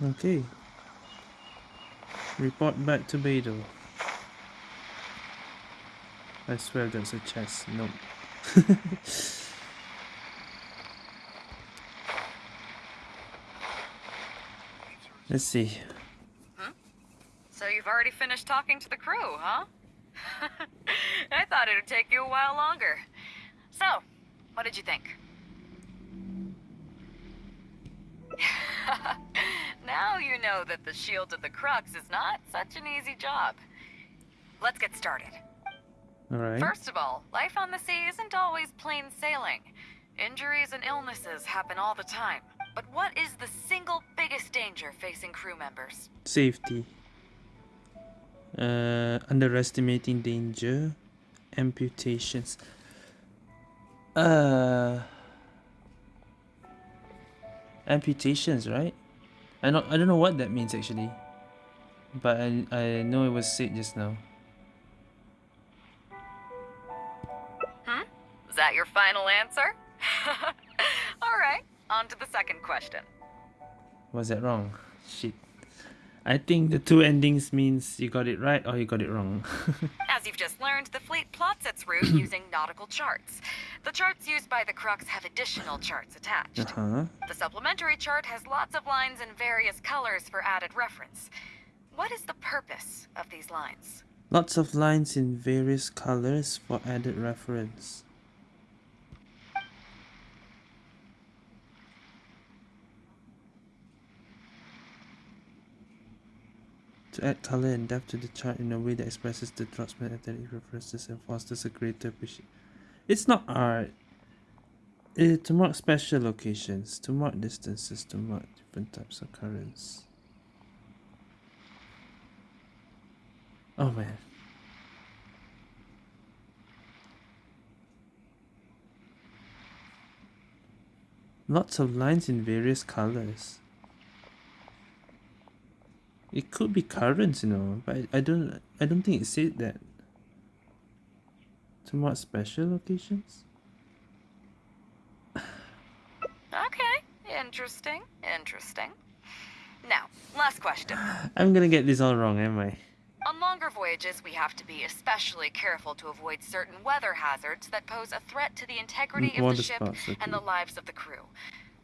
Okay. Report back to Beidou. I swear that's a chest. Nope. [laughs] Let's see. Hmm? So you've already finished talking to the crew, huh? [laughs] I thought it would take you a while longer. So, what did you think? [laughs] now you know that the Shield of the Crux is not such an easy job. Let's get started. Alright. First of all, life on the sea isn't always plain sailing. Injuries and illnesses happen all the time. But what is the single biggest danger facing crew members? Safety. Uh, underestimating danger. Amputations. Uh, amputations, right? I don't, I don't know what that means actually. But I, I know it was said just now. Hmm? Is that your final answer? [laughs] Alright, on to the second question. Was that wrong? Shit. I think the two endings means you got it right or you got it wrong. [laughs] As you've just learned, the fleet plots its route [coughs] using nautical charts. The charts used by the Crux have additional charts attached. Uh-huh. The supplementary chart has lots of lines in various colors for added reference. What is the purpose of these lines? Lots of lines in various colors for added reference. To add color and depth to the chart in a way that expresses the draughtsman aesthetic references and fosters a greater appreciation. It's not art. Uh, to mark special locations, to mark distances, to mark different types of currents. Oh man. Lots of lines in various colors. It could be currents, you know, but I, don't I don't think it said that. To mark special locations? Okay, interesting, interesting. Now, last question. [sighs] I'm gonna get this all wrong, am I? On longer voyages, we have to be especially careful to avoid certain weather hazards that pose a threat to the integrity Mm, of the ship spouts, okay. and the lives of the crew.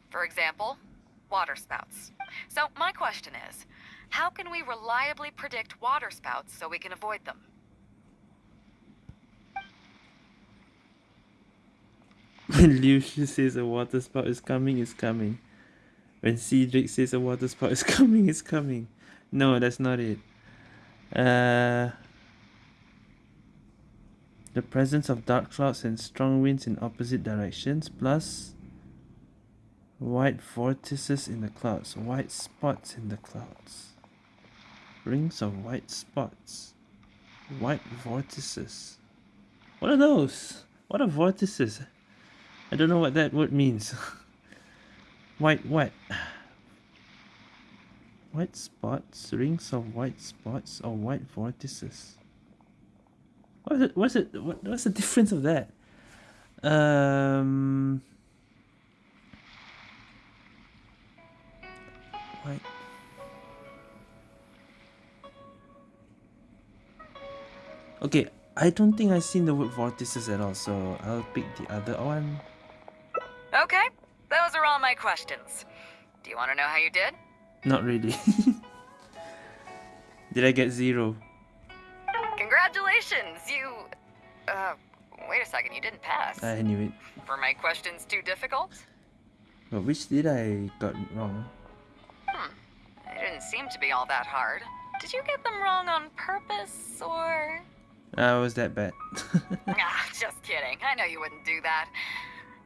For example, water spouts. So my question is, how can we reliably predict water spouts so we can avoid them? When says a water spout is coming, it's coming. When Cedric says a water spout is [laughs] coming, it's coming. No, that's not it. Uh, the presence of dark clouds and strong winds in opposite directions, plus white vortices in the clouds, white spots in the clouds, rings of white spots, white vortices. What are those? What are vortices? I don't know what that word means. [laughs] white what? White spots, rings of white spots, or white vortices. What's it? What's it? What, what's the difference of that? Um. White. Okay, I don't think I've seen the word vortices at all, so I'll pick the other one. Okay, those are all my questions. Do you want to know how you did? Not really. [laughs] Did I get zero? Congratulations, you... Uh, wait a second, you didn't pass. I knew it. Were my questions too difficult? But which did I got wrong? Hmm, they didn't seem to be all that hard. Did you get them wrong on purpose, or...? Ah, was that bad? [laughs] ah, just kidding. I know you wouldn't do that.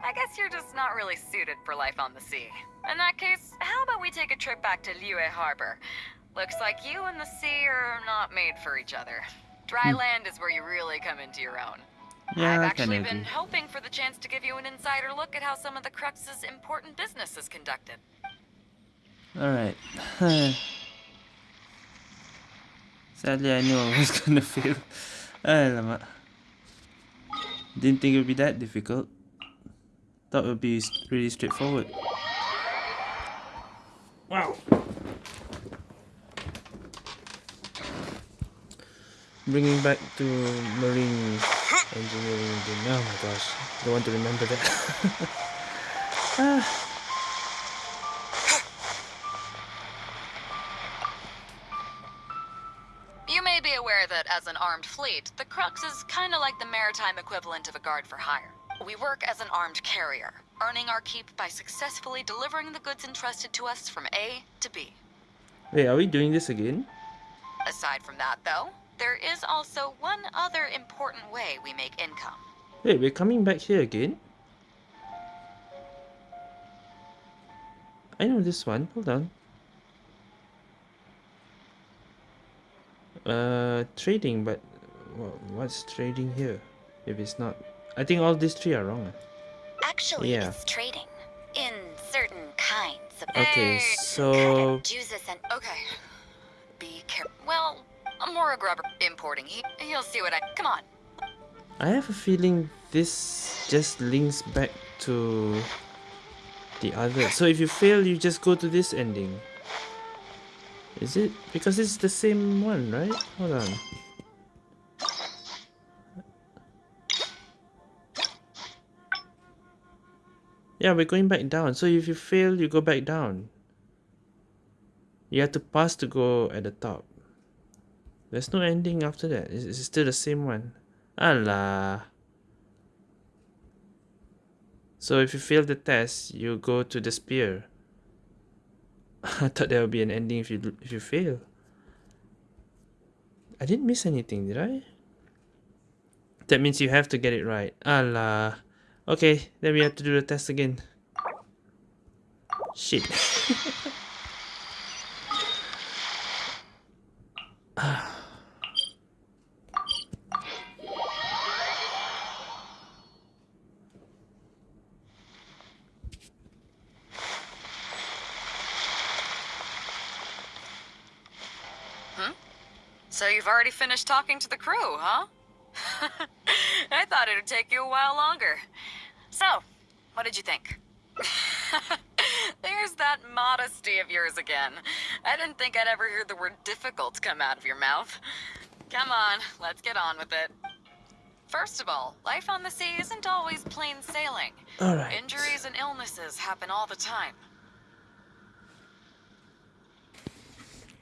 I guess you're just not really suited for life on the sea. In that case, how about we take a trip back to Liyue Harbor? Looks like you and the sea are not made for each other. Dry Hmm. land is where you really come into your own. Yeah, I've actually been agree. hoping for the chance to give you an insider look at how some of the Crux's important business is conducted. Alright. [sighs] Sadly, I knew I was [laughs] gonna fail. Alamak. Didn't think it would be that difficult. Thought it would be s- pretty straightforward. Wow. Bringing back to marine engineering again. Oh my gosh, don't want to remember that. [laughs] ah. As an armed fleet, the Crux is kinda like the maritime equivalent of a guard for hire. We work as an armed carrier, earning our keep by successfully delivering the goods entrusted to us from A to B. Wait, are we doing this again? Aside from that, though, there is also one other important way we make income. Wait, we're coming back here again? I know this one. Hold on. Uh, trading, but what's trading here? If it's not, I think all these three are wrong. Actually, yeah. it's trading in certain kinds of. Okay, so. Okay. Be careful. Well, i'm more a grubber importing. He he'll see what I. Come on. I have a feeling this just links back to the other. So if you fail, you just go to this ending. Is it? Because it's the same one, right? Hold on. Yeah, we're going back down. So if you fail, you go back down. You have to pass to go at the top. There's no ending after that. It's, it's still the same one. Allah. So if you fail the test, you go to the spear. [laughs] I thought there would be an ending if you if you fail. I didn't miss anything, did I? That means you have to get it right. Allah. Okay, then we have to do the test again. Shit. [laughs] Ah. So you've already finished talking to the crew, huh? [laughs] I thought it'd take you a while longer. So, what did you think? [laughs] There's that modesty of yours again. I didn't think I'd ever hear the word difficult come out of your mouth. Come on, let's get on with it. First of all, life on the sea isn't always plain sailing. All right. Injuries and illnesses happen all the time.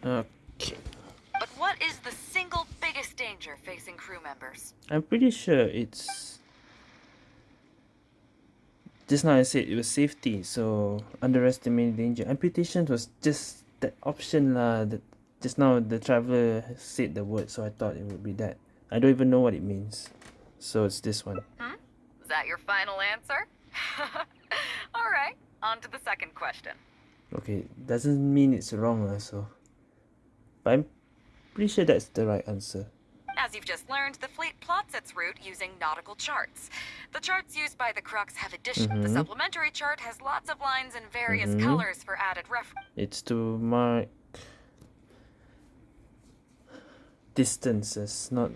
Okay. But what is the single biggest danger facing crew members? I'm pretty sure it's... Just now I said it was safety, so underestimating danger. Amputation was just that option lah. That just now the traveler said the word, so I thought it would be that. I don't even know what it means. So it's this one. Hmm? Is that your final answer? [laughs] Alright, on to the second question. Okay, doesn't mean it's wrong lah, so... But I'm Pretty sure that's the right answer. As you've just learned, the fleet plots its route using nautical charts. The charts used by the Crux have addition. Mm -hmm. The mm-hmm. supplementary chart has lots of lines in various mm -hmm. colors for added reference. It's to mark distances, not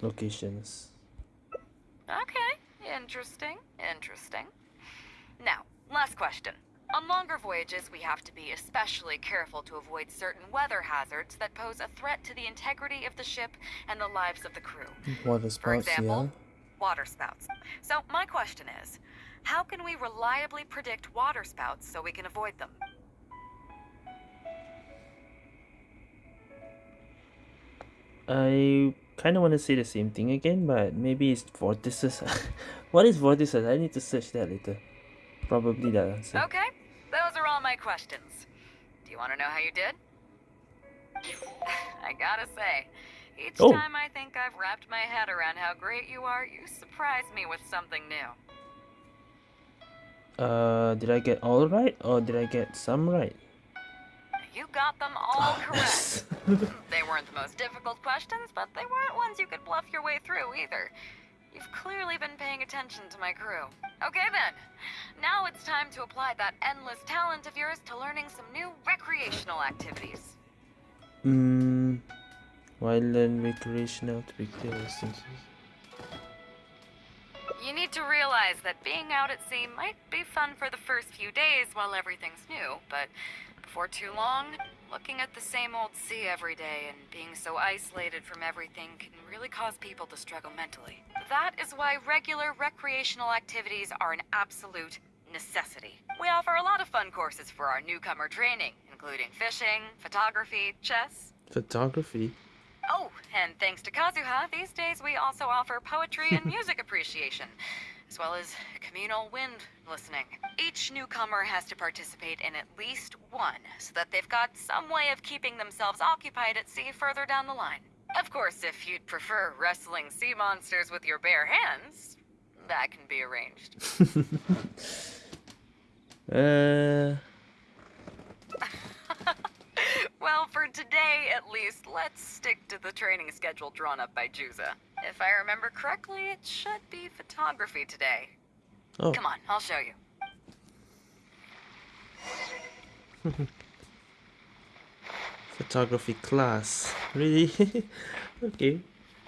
locations. Okay, interesting, interesting. Now, last question. On longer voyages, we have to be especially careful to avoid certain weather hazards that pose a threat to the integrity of the ship and the lives of the crew. Water spouts, For example, yeah. water spouts. So my question is, how can we reliably predict water spouts so we can avoid them? I kind of want to say the same thing again, but maybe it's vortices. [laughs] what is vortices? I need to search that later. Probably that answer. Okay, those are all my questions. Do you want to know how you did? [laughs] I gotta say, each oh. time I think I've wrapped my head around how great you are, you surprise me with something new. Uh, did I get all right, or did I get some right? You got them all correct. [laughs] they weren't the most difficult questions, but they weren't ones you could bluff your way through either. You've clearly been paying attention to my crew. Okay then, now it's time to apply that endless talent of yours to learning some new recreational activities. Hmm. Why learn recreational to be clear instances? You need to realize that being out at sea might be fun for the first few days while everything's new, but before too long, looking at the same old sea every day and being so isolated from everything can really cause people to struggle mentally. That is why regular recreational activities are an absolute necessity. We offer a lot of fun courses for our newcomer training, including fishing, photography, chess. Photography? Oh, and thanks to Kazuha, these days we also offer poetry and [laughs] music appreciation as well as communal wind listening. Each newcomer has to participate in at least one, so that they've got some way of keeping themselves occupied at sea further down the line. Of course, if you'd prefer wrestling sea monsters with your bare hands, that can be arranged. [laughs] uh... [laughs] well, for today at least, let's stick to the training schedule drawn up by Juza. If I remember correctly, it should be photography today. Oh. Come on, I'll show you. [laughs] photography class. Really? [laughs] okay.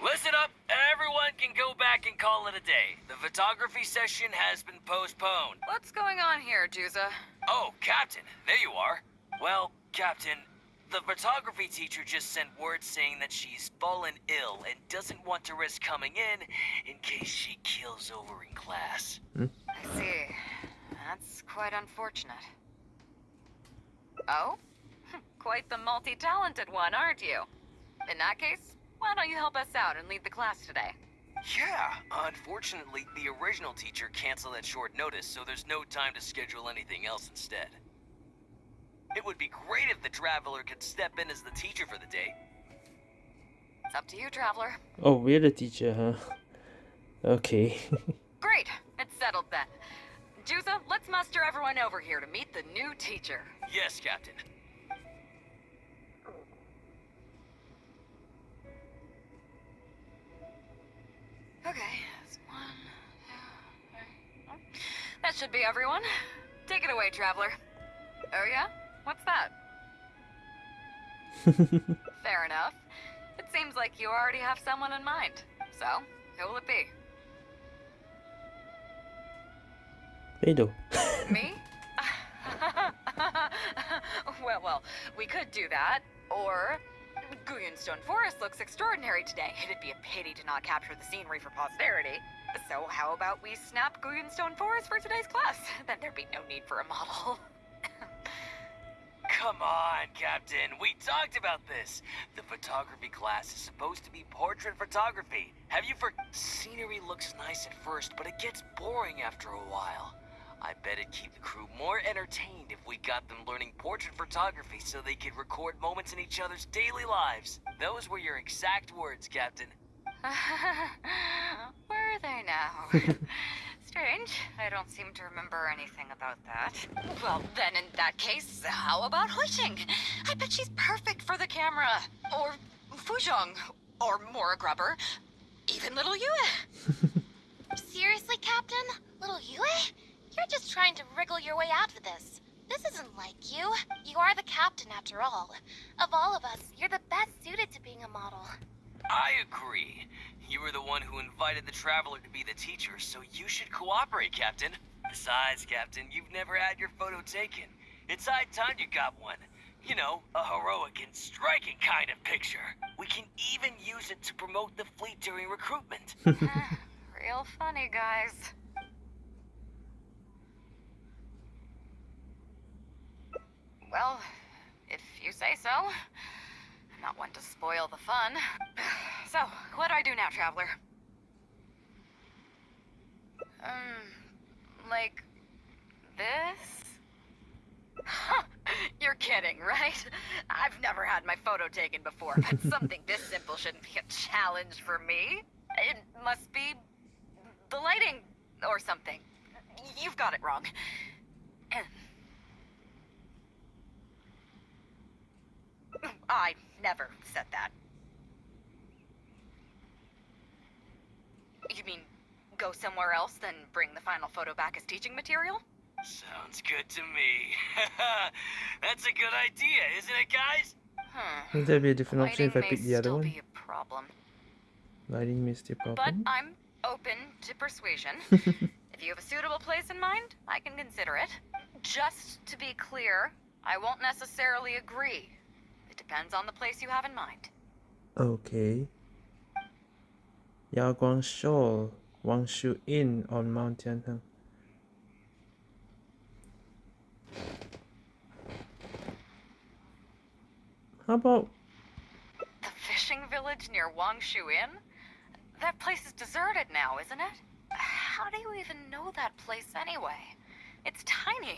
Listen up, everyone can go back and call it a day. The photography session has been postponed. What's going on here, Juza? Oh, Captain, there you are. Well, Captain, the photography teacher just sent word saying that she's fallen ill and doesn't want to risk coming in in case she kills over in class. Hmm? I see. That's quite unfortunate. Oh? Quite the multi-talented one, aren't you? In that case, why don't you help us out and lead the class today? Yeah, unfortunately, the original teacher canceled at short notice, so there's no time to schedule anything else instead. It would be great if the Traveler could step in as the teacher for the day. It's up to you, Traveler. Oh, we're the teacher, huh? Okay. [laughs] great! It's settled then. Juza, let's muster everyone over here to meet the new teacher. Yes, Captain. Okay, that's one, two, three. That should be everyone. Take it away, Traveler. Oh yeah? What's that? [laughs] Fair enough. It seems like you already have someone in mind. So, who will it be? Beidou. Me? [laughs] well, well, we could do that. Or, Guyun Stone Forest looks extraordinary today. It'd be a pity to not capture the scenery for posterity. So how about we snap Guyun Stone Forest for today's class? [laughs] Then there'd be no need for a model. Come on, Captain. We talked about this. The photography class is supposed to be portrait photography. Have you for... Scenery looks nice at first, but it gets boring after a while. I bet it'd keep the crew more entertained if we got them learning portrait photography so they could record moments in each other's daily lives. Those were your exact words, Captain. [laughs] Were they now? [laughs] Strange. I don't seem to remember anything about that. Well, then in that case, how about Huixing? I bet she's perfect for the camera. Or Fuzhong. Or Mora Grubber. Even little Yue. [laughs] Seriously, Captain? Little Yue? You're just trying to wriggle your way out of this. This isn't like you. You are the captain, after all. Of all of us, you're the best suited to being a model. I agree. You were the one who invited the Traveler to be the teacher, so you should cooperate, Captain. Besides, Captain, you've never had your photo taken. It's high time you got one. You know, a heroic and striking kind of picture. We can even use it to promote the fleet during recruitment. [laughs] [laughs] Hmm. Real funny, guys. Well, if you say so. Not one to spoil the fun. [sighs] So, what do I do now, Traveler? Um, like... this? [laughs] You're kidding, right? I've never had my photo taken before, but [laughs] something this simple shouldn't be a challenge for me. It must be... the lighting or something. You've got it wrong. [clears throat] I never said that. You mean go somewhere else, then bring the final photo back as teaching material? Sounds good to me. [laughs] That's a good idea, isn't it, guys? Hmm. Would there be a different option if I pick the other one? Be a problem. Lighting may still a problem. But I'm open to persuasion. [laughs] if you have a suitable place in mind, I can consider it. Just to be clear, I won't necessarily agree. Depends on the place you have in mind. Okay. Yaoguang Shoal, Wangshu Inn on Mount Tianheng. How about the fishing village near Wangshu Inn? That place is deserted now, isn't it? How do you even know that place anyway? It's tiny.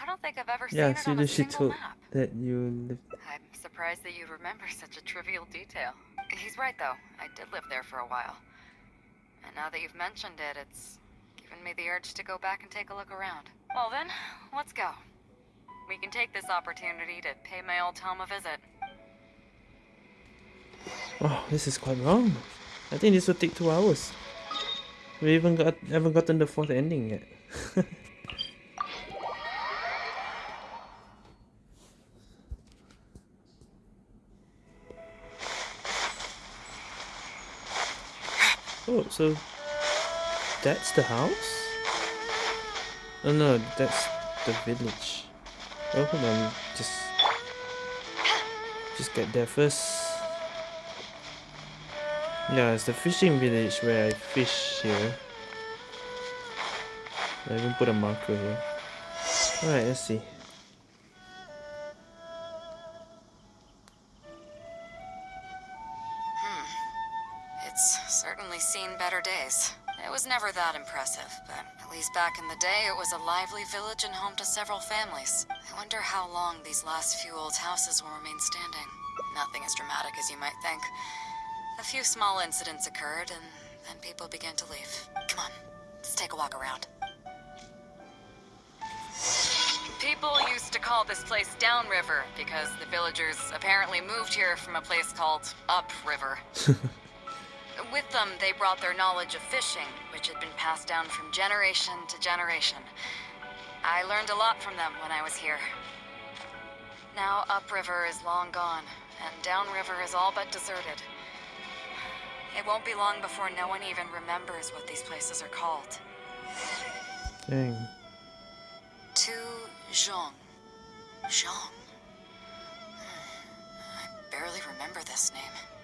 I don't think I've ever yeah, seen it on a single map. that you lived. I'm surprised that you remember such a trivial detail. He's right, though. I did live there for a while. And now that you've mentioned it, it's given me the urge to go back and take a look around. Well then, let's go. We can take this opportunity to pay my old home a visit. Oh, this is quite long. I think this will take two hours. We even got haven't gotten the fourth ending yet. [laughs] oh, so that's the house? Oh no, that's the village. Oh, hold on, just just get there first. Yeah, it's the fishing village where I fish here. I even put a marker here. Alright, let's see. Certainly seen better days. It was never that impressive, but at least back in the day, it was a lively village and home to several families. I wonder how long these last few old houses will remain standing. Nothing as dramatic as you might think. A few small incidents occurred, and then people began to leave. Come on, let's take a walk around. People used to call this place Downriver because the villagers apparently moved here from a place called Upriver. [laughs] With them, they brought their knowledge of fishing, which had been passed down from generation to generation. I learned a lot from them when I was here. Now Upriver is long gone, and Downriver is all but deserted. It won't be long before no one even remembers what these places are called. Dang. To Zhong. Zhong. Hmm, I barely remember this name.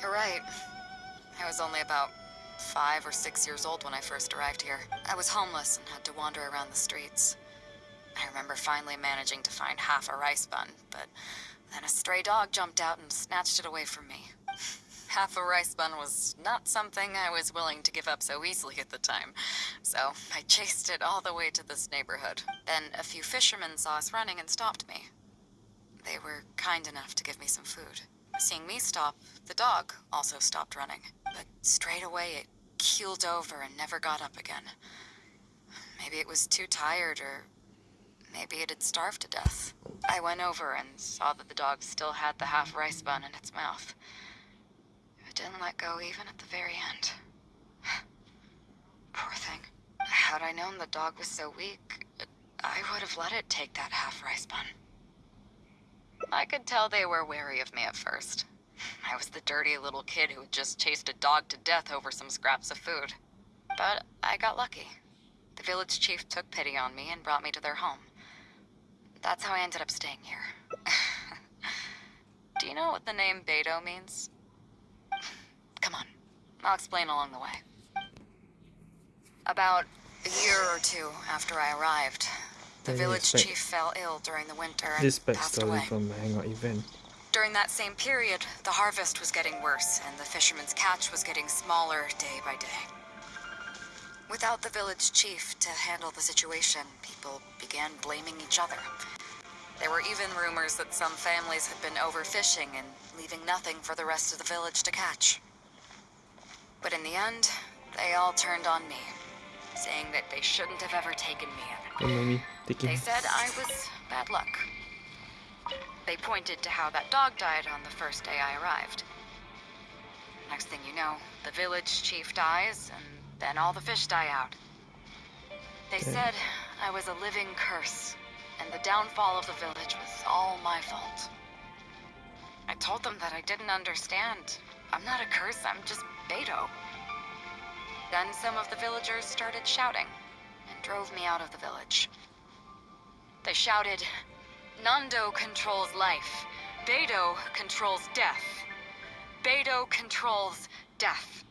You're right. I was only about five or six years old when I first arrived here. I was homeless and had to wander around the streets. I remember finally managing to find half a rice bun, but then a stray dog jumped out and snatched it away from me. [laughs] Half a rice bun was not something I was willing to give up so easily at the time, so I chased it all the way to this neighborhood. Then a few fishermen saw us running and stopped me. They were kind enough to give me some food. Seeing me stop, the dog also stopped running, but straight away it keeled over and never got up again. Maybe it was too tired or Maybe it had starved to death. I went over and saw that the dog still had the half rice bun in its mouth. It didn't let go even at the very end. [sighs] Poor thing. Had I known the dog was so weak, I would have let it take that half rice bun. I could tell they were wary of me at first. I was the dirty little kid who had just chased a dog to death over some scraps of food. But I got lucky. The village chief took pity on me and brought me to their home. That's how I ended up staying here. [laughs] Do you know what the name Beidou means? Come on, I'll explain along the way. About a year or two after I arrived, the village chief fell ill during the winter and this passed away. from hangout event. During that same period, the harvest was getting worse, and the fisherman's catch was getting smaller day by day. Without the village chief to handle the situation, people began blaming each other. There were even rumors that some families had been overfishing and leaving nothing for the rest of the village to catch. But in the end, they all turned on me, saying that they shouldn't have ever taken me They said I was bad luck. They pointed to how that dog died on the first day I arrived. Next thing you know, the village chief dies, and then all the fish die out. They said I was a living curse, and the downfall of the village was all my fault. I told them that I didn't understand. I'm not a curse, I'm just Beidou. Then some of the villagers started shouting, drove me out of the village. They shouted, Nandou controls life. Beidou controls death. Beidou controls death.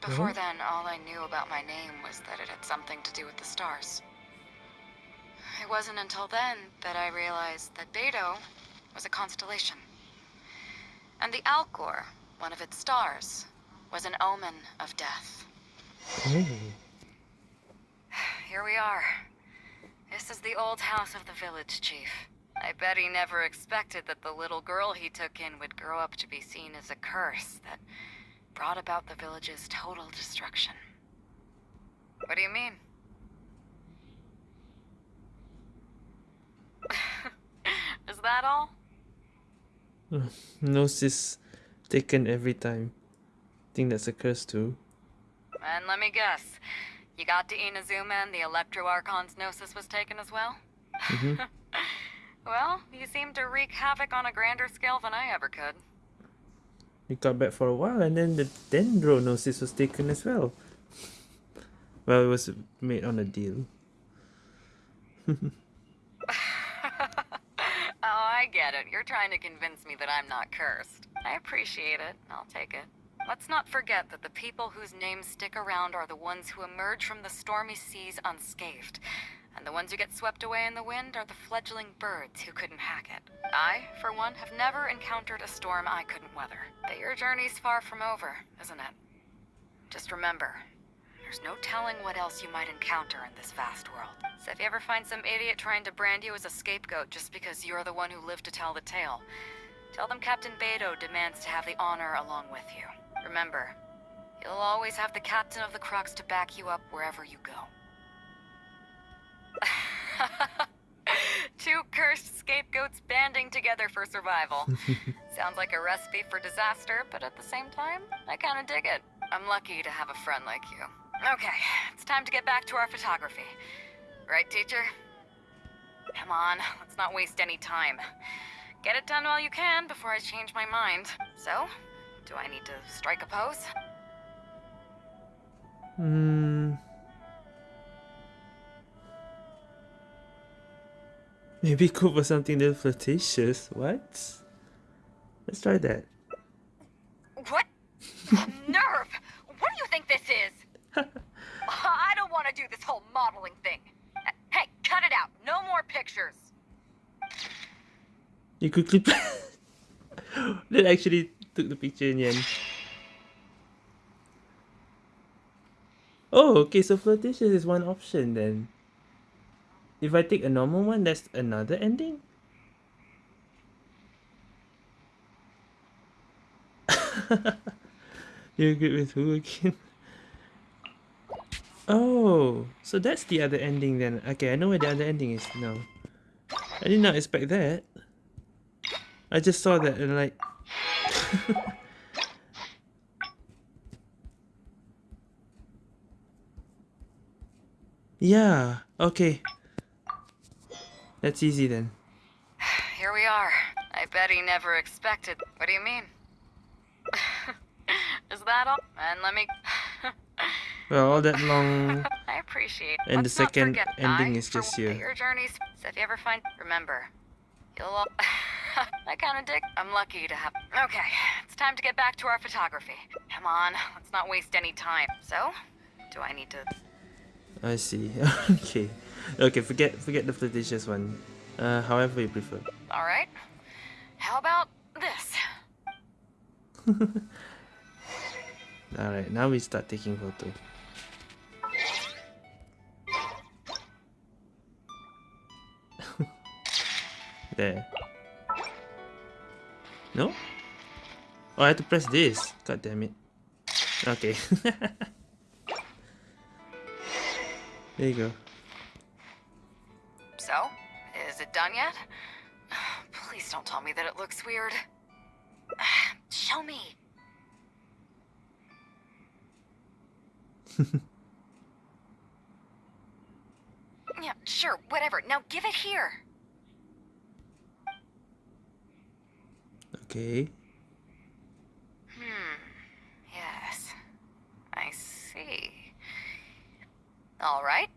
Before mm -hmm. then, all I knew about my name was that it had something to do with the stars. It wasn't until then that I realized that Beidou was a constellation. And the Alcor, one of its stars, was an omen of death. Oh. Here we are. This is the old house of the village chief. I bet he never expected that the little girl he took in would grow up to be seen as a curse that brought about the village's total destruction. What do you mean? [laughs] is that all? Gnosis taken every time. Think that's a curse too. And let me guess, you got to Inazuma and the Electro Archon's Gnosis was taken as well? Mm -hmm. [laughs] well, you seem to wreak havoc on a grander scale than I ever could. You got back for a while and then the Dendro Gnosis was taken as well. Well, it was made on a deal. [laughs] [laughs] oh, I get it. You're trying to convince me that I'm not cursed. I appreciate it. I'll take it. Let's not forget that the people whose names stick around are the ones who emerge from the stormy seas unscathed. And the ones who get swept away in the wind are the fledgling birds who couldn't hack it. I, for one, have never encountered a storm I couldn't weather. But your journey's far from over, isn't it? Just remember, there's no telling what else you might encounter in this vast world. So if you ever find some idiot trying to brand you as a scapegoat just because you're the one who lived to tell the tale, tell them Captain Beidou demands to have the honor along with you. Remember, you'll always have the captain of the Crux to back you up wherever you go. [laughs] Two cursed scapegoats banding together for survival. [laughs] Sounds like a recipe for disaster, but at the same time, I kinda dig it. I'm lucky to have a friend like you. Okay, it's time to get back to our photography. Right, teacher? Come on, let's not waste any time. Get it done while you can before I change my mind. So, do I need to strike a pose? Hmm. Maybe go for something a little flirtatious. What? Let's try that. What? Nerve! What do you think this is? [laughs] I don't want to do this whole modeling thing. Hey, cut it out. No more pictures. You could clip. [laughs] that actually took the picture in the end. Oh, okay, so flirtatious is one option then. If I take a normal one, that's another ending? [laughs] You're good with who again? Oh, so that's the other ending then. Okay, I know where the other ending is now. I did not expect that. I just saw that and like [laughs] yeah, okay. That's easy then. [sighs] Here we are. I bet he never expected. What do you mean? [laughs] Is that all? And let me... [laughs] well, all that long... I appreciate And Let's the second ending is just here. Your journeys. So if you ever find... Remember, you'll [laughs] I kind of dig. I'm lucky to have... Okay, it's time to get back to our photography. Come on, let's not waste any time. So, do I need to... I see. [laughs] okay. Okay, forget forget the flirtatious one. Uh, however you prefer. Alright. How about this? [laughs] Alright, now we start taking photo. there. No? Oh, I have to press this. God damn it. Okay. [laughs] there you go. So, is it done yet? Please don't tell me that it looks weird. [sighs] Show me. [laughs] yeah, sure, whatever. Now give it here. Okay. Hmm. Yes. I see. All right.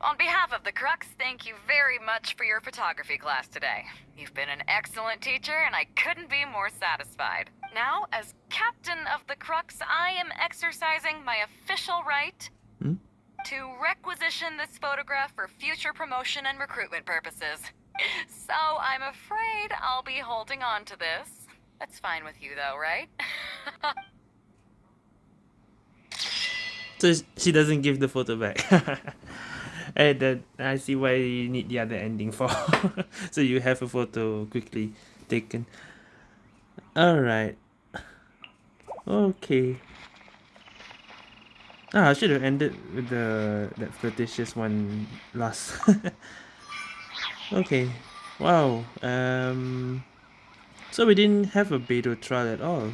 On behalf of the Crux, thank you very much for your photography class today. You've been an excellent teacher, and I couldn't be more satisfied. Now, as captain of the Crux, I am exercising my official right hmm? to requisition this photograph for future promotion and recruitment purposes. So I'm afraid I'll be holding on to this. That's fine with you though, right? [laughs] so she doesn't give the photo back. [laughs] and that I see why you need the other ending for. [laughs] so you have a photo quickly taken. Alright. Okay. Ah, I should have ended with the that flirtatious one last. Okay. Wow. Um so we didn't have a Beidou trial at all.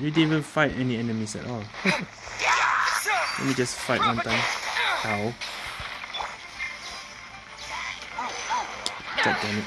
We didn't even fight any enemies at all. Let me just fight one time. Ow. God damn it.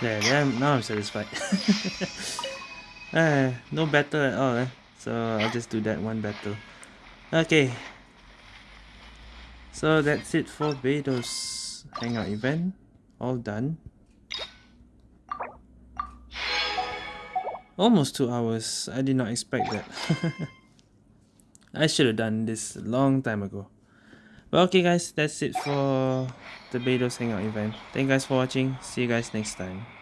Yeah, now I'm satisfied. [laughs] uh, no battle at all, eh? so I'll just do that one battle. Okay. So that's it for Beidou's hangout event. All done. Almost two hours. I did not expect that. [laughs] I should have done this a long time ago. But okay guys, that's it for the Beidou's Hangout event. Thank you guys for watching. See you guys next time.